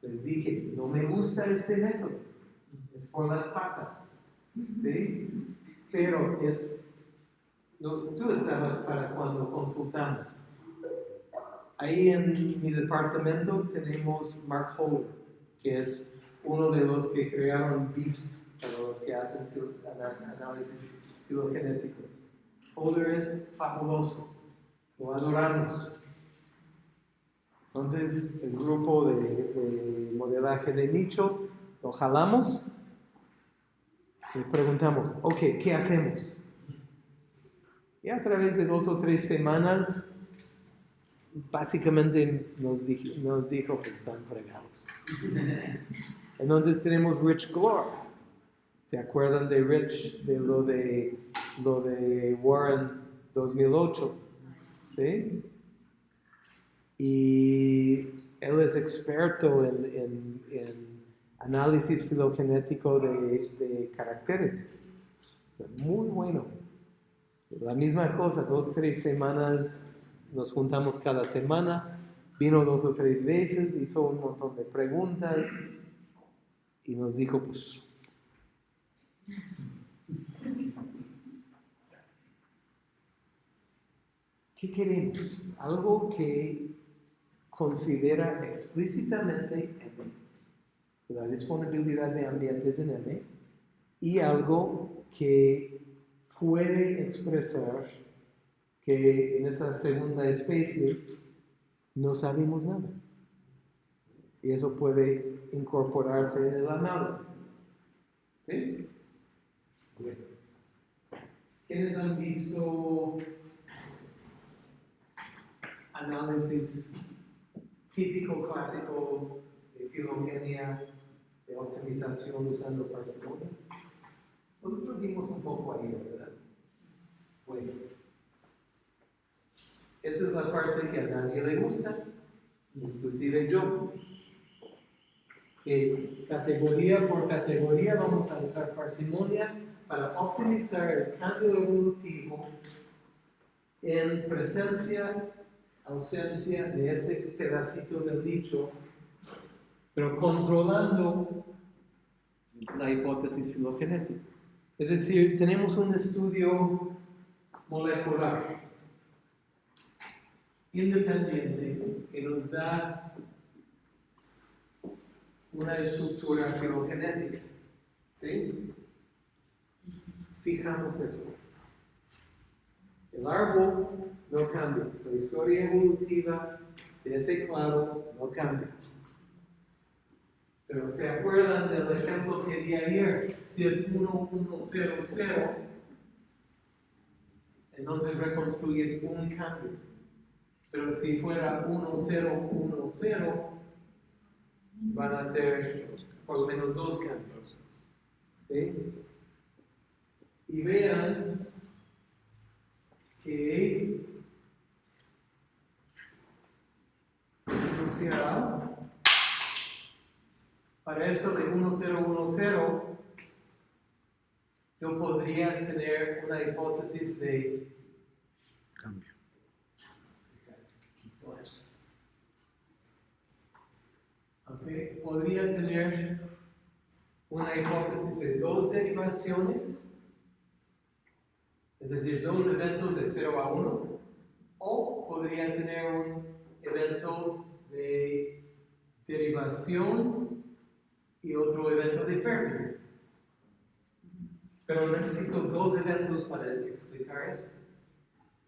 Les dije, no me gusta este método, es por las patas, ¿sí? Pero es, tú estabas para cuando consultamos. Ahí en mi departamento tenemos Mark Holder, que es uno de los que crearon BEAST, para los que hacen análisis filogenéticos. Holder es fabuloso, lo adoramos. Entonces, el grupo de, de modelaje de nicho lo jalamos y preguntamos, ok, ¿qué hacemos? Y a través de dos o tres semanas, básicamente nos dijo, nos dijo que están fregados. Entonces tenemos Rich Glore. ¿Se acuerdan de Rich, de lo de, lo de Warren 2008? ¿Sí? Y él es experto en, en- en análisis filogenético de, caracteres. Muy bueno. La misma cosa, dos, tres semanas, nos juntamos cada semana, vino dos o tres veces, hizo un montón de preguntas y nos dijo, pues, ¿qué queremos? Algo que considera explícitamente M, la disponibilidad de ambientes en M, y algo que puede expresar que en esa segunda especie no sabemos nada. Y eso puede incorporarse en el análisis. ¿Sí? Bueno. ¿Quiénes han visto análisis típico clásico filogenia, de optimización usando parsimonia? Nosotros vimos un poco ahí, ¿verdad? Bueno. Esa es la parte que a nadie le gusta, inclusive yo. Que categoría por categoría vamos a usar parsimonia para optimizar el cambio evolutivo en presencia, ausencia de ese pedacito del nicho, pero controlando la hipótesis filogenética. Es decir, tenemos un estudio molecular independiente que nos da una estructura filogenética. ¿Sí? Fijamos eso. El árbol no cambia. La historia evolutiva de ese clado no cambia. Pero ¿se acuerdan del ejemplo que di ayer? Si es 1, 1, 0, 0, entonces reconstruyes un cambio. Pero si fuera 1, 0, 1, 0, van a ser por lo menos dos cambios. ¿Sí? Y vean que para esto de 1010 yo podría tener una hipótesis de Cambio. quito esto. Ok, Podría tener una hipótesis de dos derivaciones, es decir, dos eventos de 0 a 1, o podría tener un evento de derivación y otro evento de pérdida. Pero necesito dos eventos para explicar eso.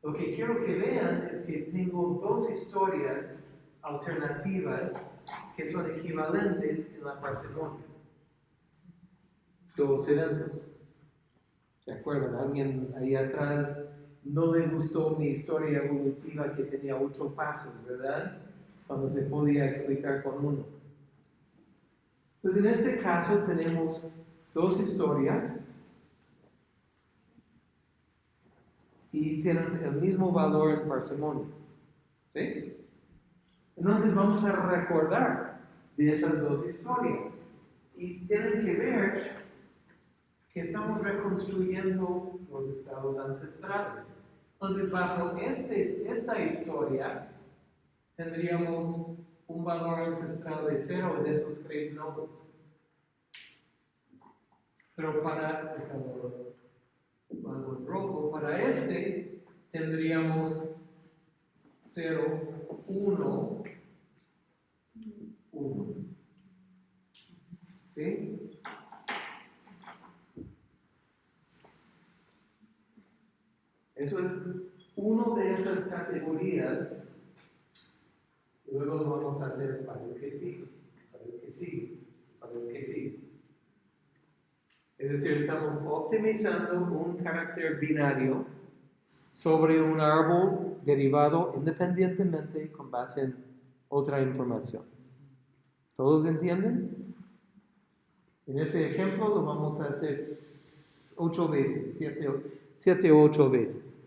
Lo que quiero que vean es que tengo dos historias alternativas que son equivalentes en la parsimonia. Dos eventos. ¿Se acuerdan? Alguien ahí atrás no le gustó mi historia evolutiva que tenía ocho pasos, ¿verdad? Cuando se podía explicar con uno. Pues en este caso tenemos dos historias y tienen el mismo valor en parsimonia. ¿Sí? Entonces vamos a recordar de esas dos historias. Y tienen que ver que estamos reconstruyendo los estados ancestrales. Entonces, bajo este, esta historia, tendríamos un valor ancestral de cero de esos tres nodos. Pero para, en rojo, para este tendríamos 0, 1, 1. ¿Sí? Eso es uno de esas categorías. Luego lo vamos a hacer para el que sigue, para el que sigue, para el que sigue. Es decir, estamos optimizando un carácter binario sobre un árbol derivado independientemente con base en otra información. ¿Todos entienden? En ese ejemplo lo vamos a hacer ocho veces, siete, siete o ocho veces.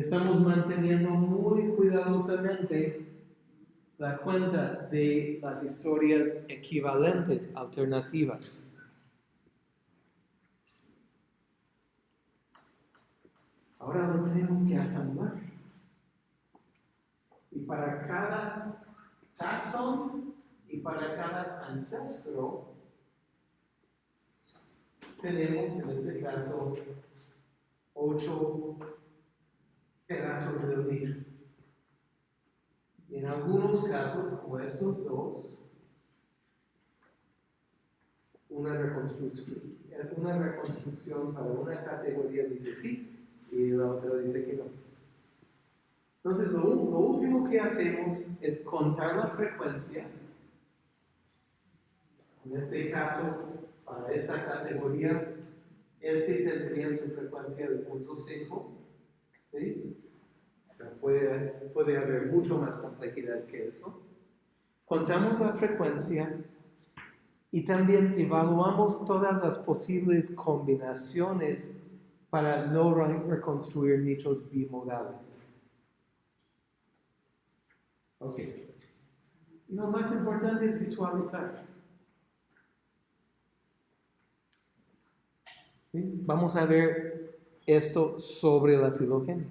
Estamos manteniendo muy cuidadosamente la cuenta de las historias equivalentes, alternativas. Ahora lo tenemos que asamblar. Y para cada taxón y para cada ancestro, tenemos en este caso ocho pedazos del nicho. Y en algunos casos, como estos dos, una reconstrucción, una reconstrucción para una categoría dice sí y la otra dice que no. Entonces, lo, lo último que hacemos es contar la frecuencia. En este caso, para esa categoría, este tendría su frecuencia de 0.5. ¿sí? O sea, puede, puede haber mucho más complejidad que eso. Contamos la frecuencia y también evaluamos todas las posibles combinaciones para no re- reconstruir nichos bimodales. Ok. Y lo más importante es visualizar. ¿Sí? Vamos a ver esto sobre la filogenia.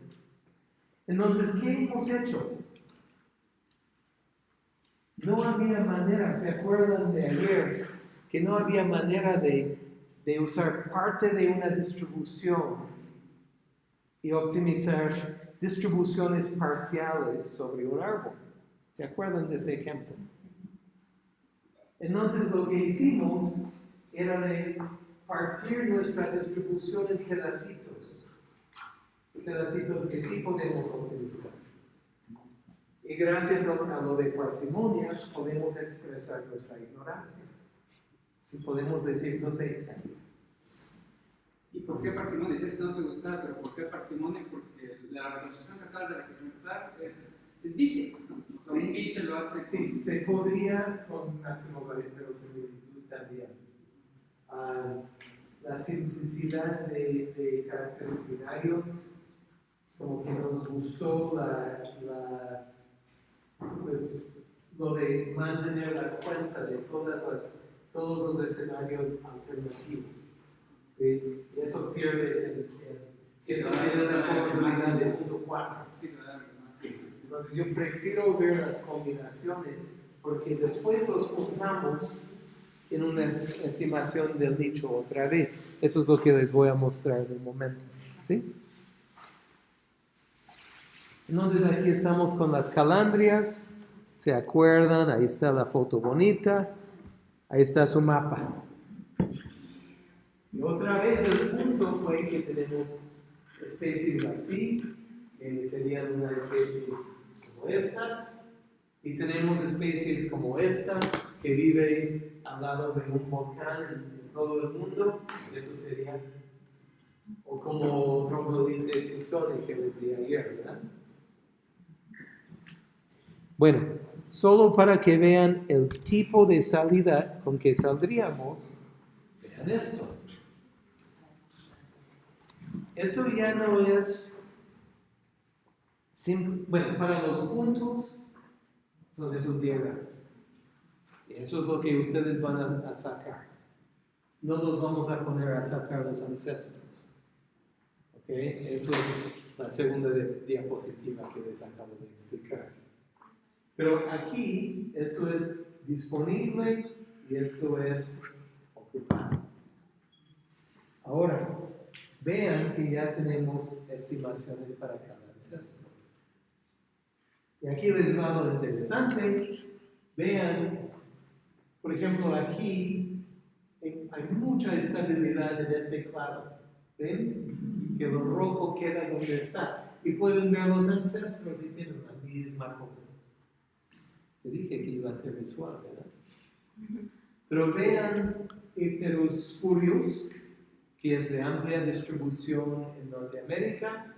Entonces, ¿qué hemos hecho? No había manera, ¿se acuerdan de ayer? Que no había manera de, usar parte de una distribución y optimizar distribuciones parciales sobre un árbol. ¿Se acuerdan de ese ejemplo? Entonces lo que hicimos era de partir nuestra distribución en pedacitos, pedacitos que sí podemos optimizar. Y gracias a lo de parsimonia podemos expresar nuestra ignorancia. Y podemos decir, no sé, ¿Por qué parsimonia? Dices que no te gusta, pero ¿por qué parsimonia? Porque la reconstrucción que acabas de representar es, es dice, ¿no? O sea, un dice lo hace Sí, se podría con máximo valor, pero similitud también. Ah, la simplicidad de, de caracteres binarios, como que nos gustó la, la, pues, lo de mantener la cuenta de todas las, todos los escenarios alternativos. ¿sí? Y eso pierdes en, en esto tiene una probabilidad de punto 4. Sí, te da la más. Entonces yo prefiero ver las combinaciones porque después los juntamos en una es- estimación del nicho otra vez. Eso es lo que les voy a mostrar en un momento. ¿sí? Entonces aquí estamos con las calandrias. ¿Se acuerdan? Ahí está la foto bonita. Ahí está su mapa. Y otra vez el punto fue que tenemos especies así, que serían una especie como esta, y tenemos especies como esta, que vive al lado de un volcán en, todo el mundo, eso sería, o como troglodites sisoni que les di ayer, ¿verdad? Bueno, solo para que vean el tipo de salida con que saldríamos, vean esto. Esto ya no es, sim- bueno, para los puntos son esos diagramas. Eso es lo que ustedes van a, sacar. No los vamos a poner a sacar los ancestros. ¿Ok? Eso es la segunda diapositiva que les acabo de explicar. Pero aquí, esto es disponible y esto es ocupado. Ahora, vean que ya tenemos estimaciones para cada ancestro. Y aquí les va lo interesante. Vean, por ejemplo, aquí hay mucha estabilidad en este claro. ¿Ven? Que lo rojo queda donde está. Y pueden ver los ancestros y tienen la misma cosa. Te dije que iba a ser visual, ¿verdad? Pero vean Heterospurios, que es de amplia distribución en Norteamérica,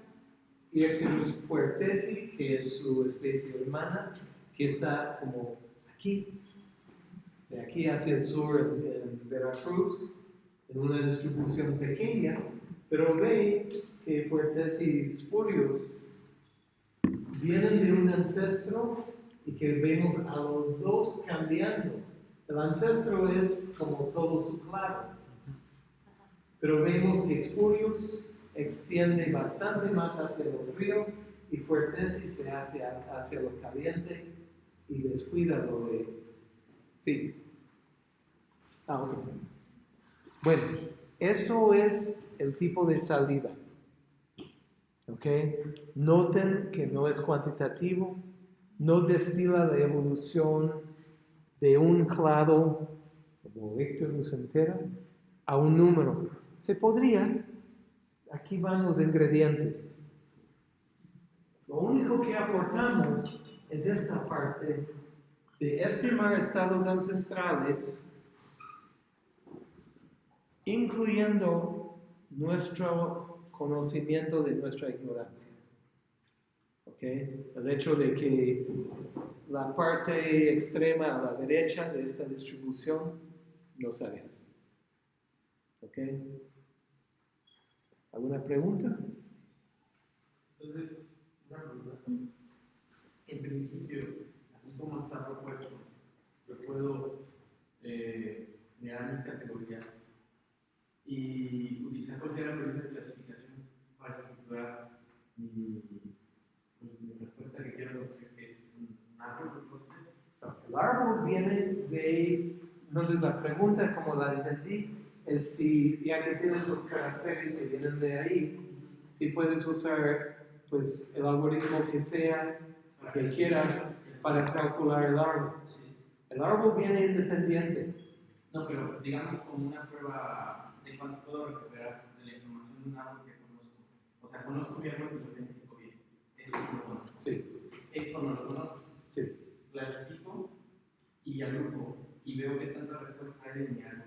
y Ecterus puertesi, que es su especie hermana, que está como aquí, de aquí hacia el sur en, en Veracruz, en una distribución pequeña, pero ve que puertesi y spurios vienen de un ancestro y que vemos a los dos cambiando. El ancestro es como todo su claro, pero vemos que Spurius extiende bastante más hacia lo frío y Fuertesi se hace hacia lo caliente y descuida lo de... Sí. Ah, ok. Bueno, eso es el tipo de salida. ¿Ok? Noten que no es cuantitativo, no destila la evolución de un clado, como Víctor nos entera, a un número. Se podría, aquí van los ingredientes. Lo único que aportamos es esta parte de estimar estados ancestrales, incluyendo nuestro conocimiento de nuestra ignorancia. ¿Ok? El hecho de que la parte extrema a la derecha de esta distribución no sabemos. ¿Ok? ¿Alguna pregunta? Entonces, una pregunta. En principio, así como está propuesto, yo puedo eh, mis categorías y utilizar cualquier algoritmo de clasificación para estructurar mi, pues, mi respuesta que quiero, que es un árbol de cosas. El árbol viene de, entonces la pregunta como la entendí es si ya que tienes los caracteres que vienen de ahí, si puedes usar pues el algoritmo que sea que quieras para calcular el árbol. El árbol viene independiente. No, pero digamos como una prueba de cuánto puedo recuperar de la información de un árbol que conozco. O sea, conozco mi árbol y lo identifico bien. Es bueno. Sí, Esto no lo conozco. sí. Clasifico y agrupo y veo qué tanta respuesta hay en mi árbol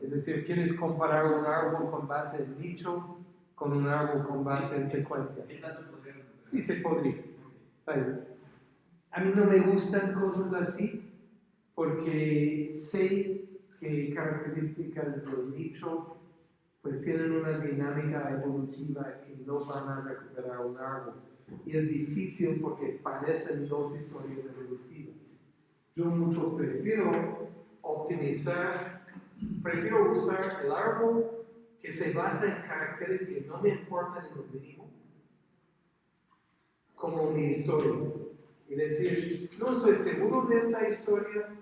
Es decir, quieres comparar un árbol con base en nicho con un árbol con base en secuencia. ¿Qué tanto podría? Sí, se podría. ¿Sabes? A mí no me gustan cosas así porque sé que características del nicho pues tienen una dinámica evolutiva que no van a recuperar un árbol. Y es difícil porque parecen dos historias evolutivas. Yo mucho prefiero optimizar, prefiero usar el árbol que se basa en caracteres que no me importan en lo mínimo, como mi historia. Y decir, no estoy seguro de esta historia,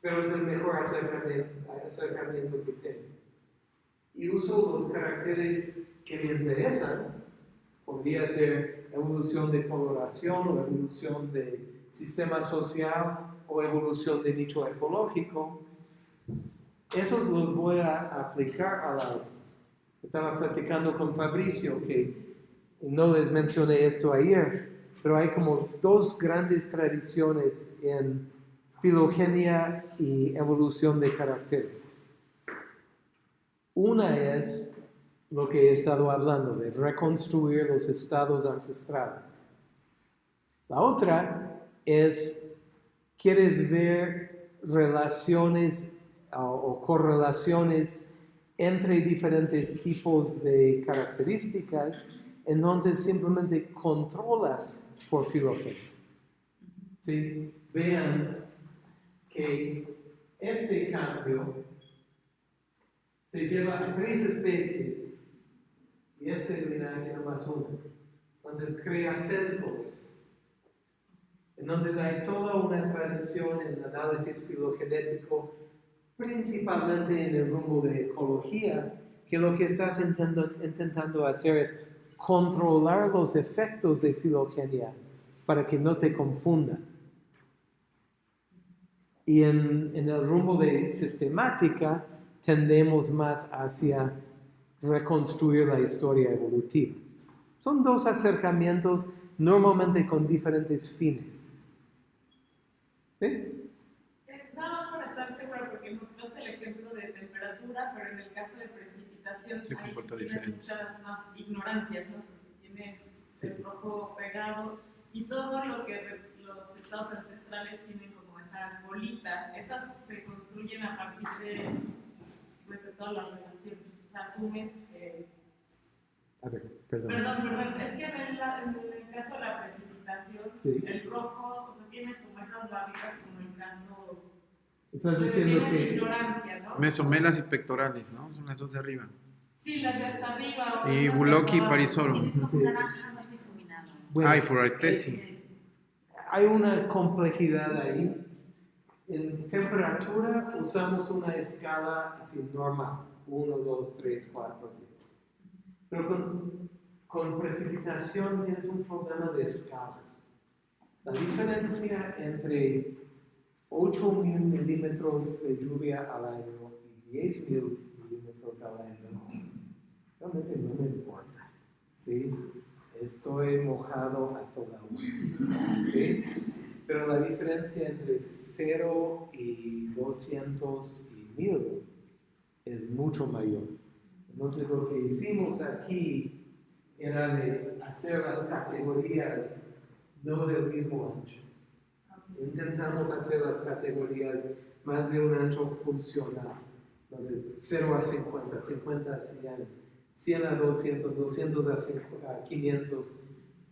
pero es el mejor acercamiento, acercamiento que tengo. Y uso los caracteres que me interesan, podría ser evolución de coloración o evolución de sistema social o evolución de nicho ecológico, esos los voy a aplicar a la... Estaba platicando con Fabricio que no les mencioné esto ayer, pero hay como dos grandes tradiciones en filogenia y evolución de caracteres. Una es lo que he estado hablando, de reconstruir los estados ancestrales. La otra es, quieres ver relaciones o, correlaciones entre diferentes tipos de características, entonces simplemente controlas por filogenia. ¿Sí? Vean que este cambio se lleva a tres especies y este linaje nomás uno. Entonces crea sesgos. Entonces hay toda una tradición en el análisis filogenético, principalmente en el rumbo de ecología, que lo que estás intentando, intentando hacer es controlar los efectos de filogenia para que no te confundan. Y en, en el rumbo de sistemática tendemos más hacia reconstruir la historia evolutiva. Son dos acercamientos normalmente con diferentes fines. ¿Sí? Nada más para estar segura, porque mostraste el ejemplo de temperatura, pero en el caso de precipitación sí diferente. muchas más ignorancias, ¿no? Porque tienes Sí. el rojo pegado y todo lo que los estados ancestrales tienen como esa bolita, esas se construyen a partir de, pues, de todas las relaciones. Sea, asumes que A ver, perdón. Perdón, perdón, es que en, la- en el caso de la precipitación, Sí. el rojo, o sea, tienes como esas barritas como en el caso Estás de diciendo que ignorancia, ¿no? Mesomelas y pectorales, ¿no? Son las dos de arriba. Sí, las de hasta arriba. Y Buloki y abajo. Parisolo. Tienes un Sí. naranja más difuminado. Bueno, Ah, y Furartesi. Sí. hay una complejidad ahí. En temperatura usamos una escala así normal, 1, 2, 3, 4, así. Pero con, con precipitación tienes un problema de escala. La diferencia entre 8 mil milímetros de lluvia al año y 10 mil milímetros al año realmente no me importa. ¿sí? Estoy mojado a toda hora. ¿sí? Pero la diferencia entre 0 y 200 y 1000 es mucho mayor. Entonces lo que hicimos aquí era de hacer las categorías no del mismo ancho. Intentamos hacer las categorías más de un ancho funcional. Entonces, 0 a 50, 50 a 100, 100 a 200, 200 a 5 a 500,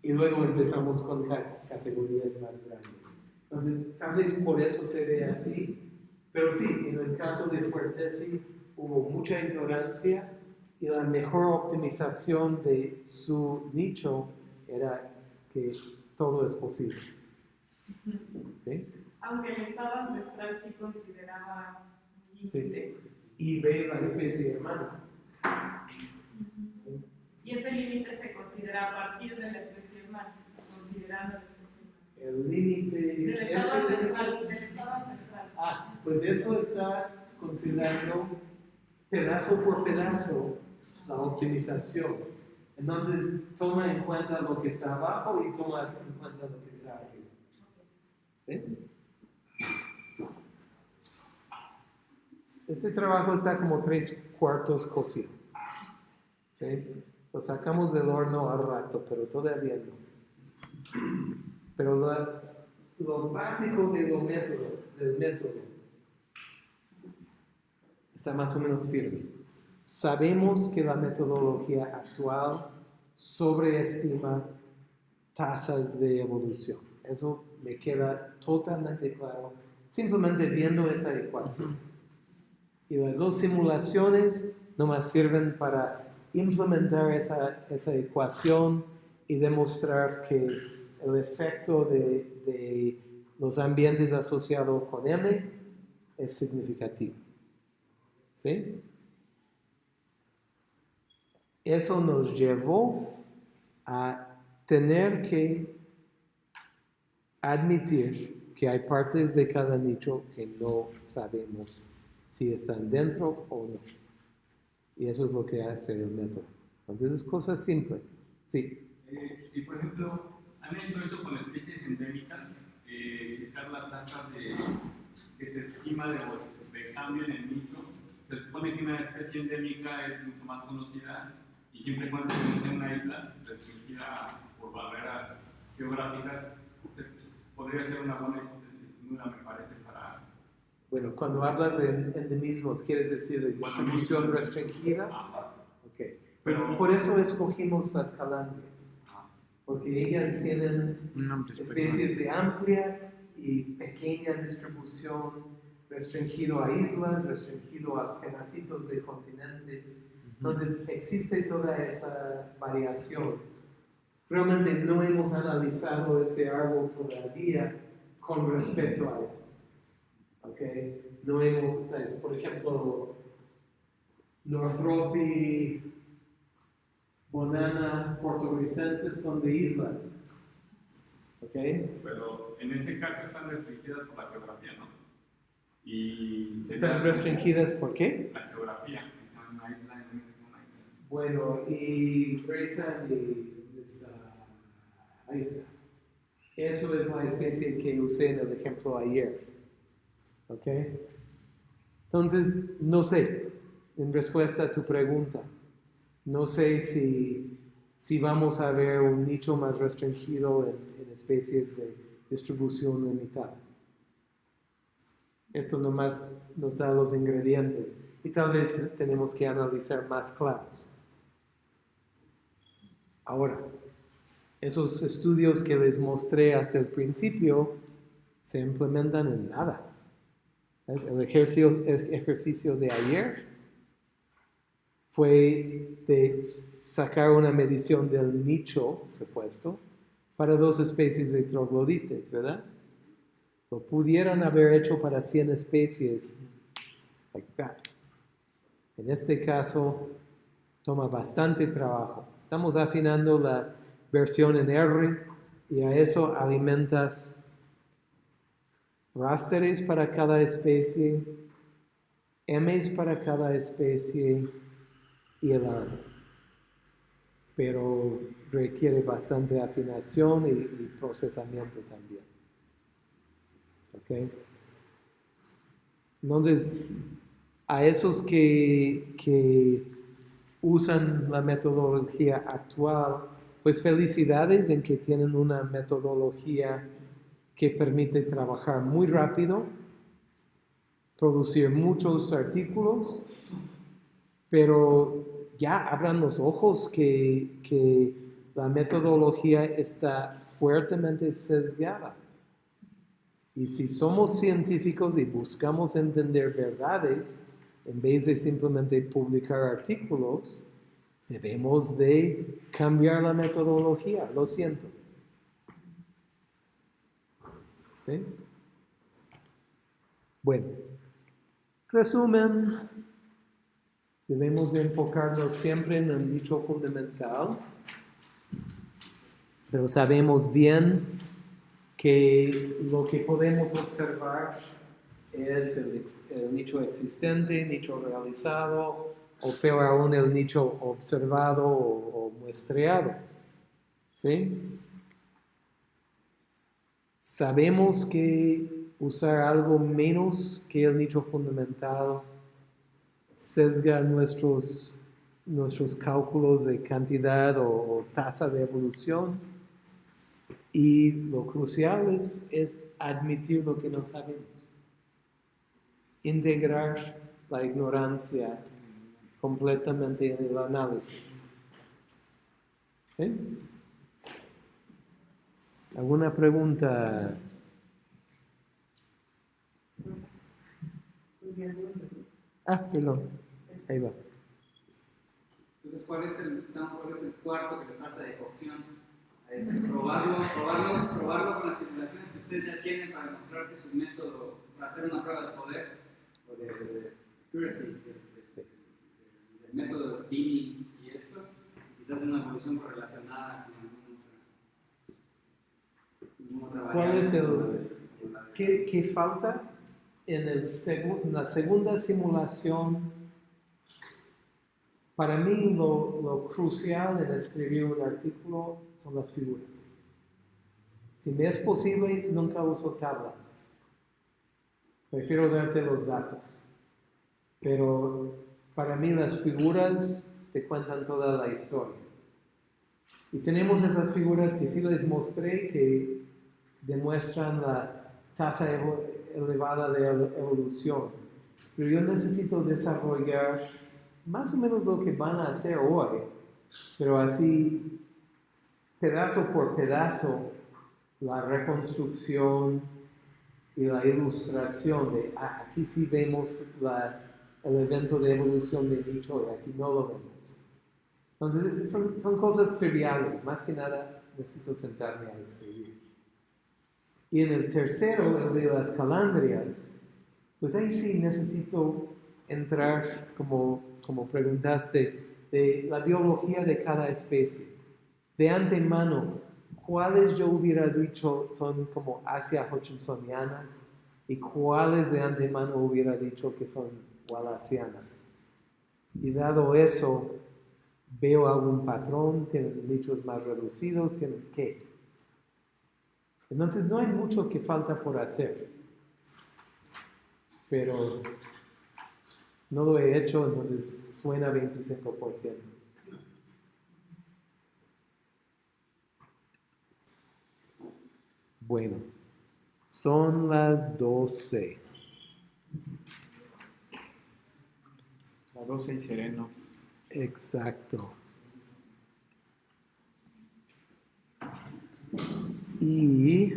y luego empezamos con ca- categorías más grandes. Entonces, tal vez por eso se ve así, pero sí, en el caso de Fuertesi hubo mucha ignorancia y la mejor optimización de su nicho era que todo es posible. ¿Sí? Aunque el estado ancestral sí consideraba límite. Y ve la especie hermana. ¿sí? Y ese límite se considera a partir de la especie humana, considerando la especie humana. El límite. Del estado ese ancestral, del estado ancestral. Ah, pues eso está considerando pedazo por pedazo la optimización. Entonces toma en cuenta lo que está abajo y toma en cuenta lo que está arriba. ¿Sí? Este trabajo está como tres cuartos cocido. ¿sí? Lo sacamos del horno al rato, pero todavía no. Pero lo básico de lo método, del método está más o menos firme. Sabemos que la metodología actual sobreestima tasas de evolución. Eso me queda totalmente claro simplemente viendo esa ecuación. Y las dos simulaciones nomás sirven para implementar esa, esa ecuación y demostrar que el efecto de, de los ambientes asociados con M es significativo. ¿Sí? Eso nos llevó a tener que admitir que hay partes de cada nicho que no sabemos si están dentro o no. Y eso es lo que hace el método. Entonces es cosa simple. Sí. Eh, y por ejemplo, han hecho eso con especies endémicas, eh, checar la tasa de, que se estima de, de cambio en el nicho. Se supone que una especie endémica es mucho más conocida y siempre y cuando esté en una isla restringida por barreras geográficas, se, podría ser una buena hipótesis, nula me parece para... Bueno, cuando hablas de endemismo, ¿quieres decir de distribución restringida? Ajá. Ok. Pues por eso escogimos las calandrias. Porque ellas tienen especies de amplia y pequeña distribución, restringido a islas, restringido a pedacitos de continentes. Entonces existe toda esa variación. Realmente no hemos analizado este árbol todavía con respecto a eso. ¿Ok? No hemos, ¿sabes? por ejemplo, Northropi, Bonana, puertorricenses son de islas. ¿Ok? Pero en ese caso están restringidas por la geografía, ¿no? Y ¿Están restringidas por qué? La geografía, si están en una isla, en una isla. Bueno, y Grayson ahí está. Eso es la especie que usé en el ejemplo ayer. ¿Ok? Entonces, no sé, en respuesta a tu pregunta, no sé si, si vamos a ver un nicho más restringido en, en especies de distribución limitada. Esto nomás nos da los ingredientes y tal vez tenemos que analizar más claros. Ahora, esos estudios que les mostré hasta el principio se implementan en nada. ¿Sabes? El ejercicio, ejercicio de ayer fue de sacar una medición del nicho supuesto para dos especies de troglodites, ¿verdad? Lo pudieran haber hecho para 100 especies, like that. En este caso, toma bastante trabajo. Estamos afinando la versión en R y a eso alimentas rasteres para cada especie, M's para cada especie y el árbol. Pero requiere bastante afinación y, y procesamiento también. ¿Ok? Entonces, a esos que, que usan la metodología actual, pues felicidades en que tienen una metodología que permite trabajar muy rápido, producir muchos artículos, pero ya abran los ojos que, que la metodología está fuertemente sesgada. Y si somos científicos y buscamos entender verdades, en vez de simplemente publicar artículos, debemos de cambiar la metodología, lo siento. ¿Sí? Bueno, resumen, debemos de enfocarnos siempre en el dicho fundamental, pero sabemos bien que lo que podemos observar es el, el nicho existente, nicho realizado, o peor aún el nicho observado o, o muestreado. ¿Sí? Sabemos que usar algo menos que el nicho fundamental sesga nuestros, nuestros cálculos de cantidad o, o tasa de evolución. Y lo crucial es, admitir lo que no sabemos. Integrar la ignorancia completamente en el análisis. ¿Alguna pregunta? Ah, perdón. Ahí va. Entonces, ¿cuál es el, cuál es el cuarto que le falta de cocción? Es probarlo, probarlo, probarlo con las simulaciones que ustedes ya tienen para demostrar que su método, o sea, hacer una prueba de poder o de, de accuracy, de- de- de- del método de Dini y esto, quizás una evolución correlacionada con alguna otra, ¿Cuál es el- ¿Qué, qué falta? En, el segu- en la segunda simulación, para mí lo, lo crucial en escribir un artículo son las figuras. Si me es posible, nunca uso tablas. Prefiero darte los datos. Pero para mí las figuras te cuentan toda la historia. Y tenemos esas figuras que sí les mostré que demuestran la tasa elevada de evo- evolución. Pero yo necesito desarrollar más o menos lo que van a hacer hoy, pero así pedazo por pedazo la reconstrucción y la ilustración de ah, aquí sí vemos la- el evento de evolución de nicho y aquí no lo vemos. Entonces son, son cosas triviales, más que nada necesito sentarme a escribir. Y en el tercero, el de las calandrias, pues ahí sí necesito entrar, como, como preguntaste, de la biología de cada especie. De antemano, cuáles yo hubiera dicho son como Asia hutchinsonianas y cuáles de antemano hubiera dicho que son wallaceanas. Y dado eso, veo algún patrón, tienen nichos más reducidos, tienen qué. Entonces no hay mucho que falta por hacer. Pero no lo he hecho, entonces suena 25%. Bueno, son las 12. La 12 y sereno. Exacto. Y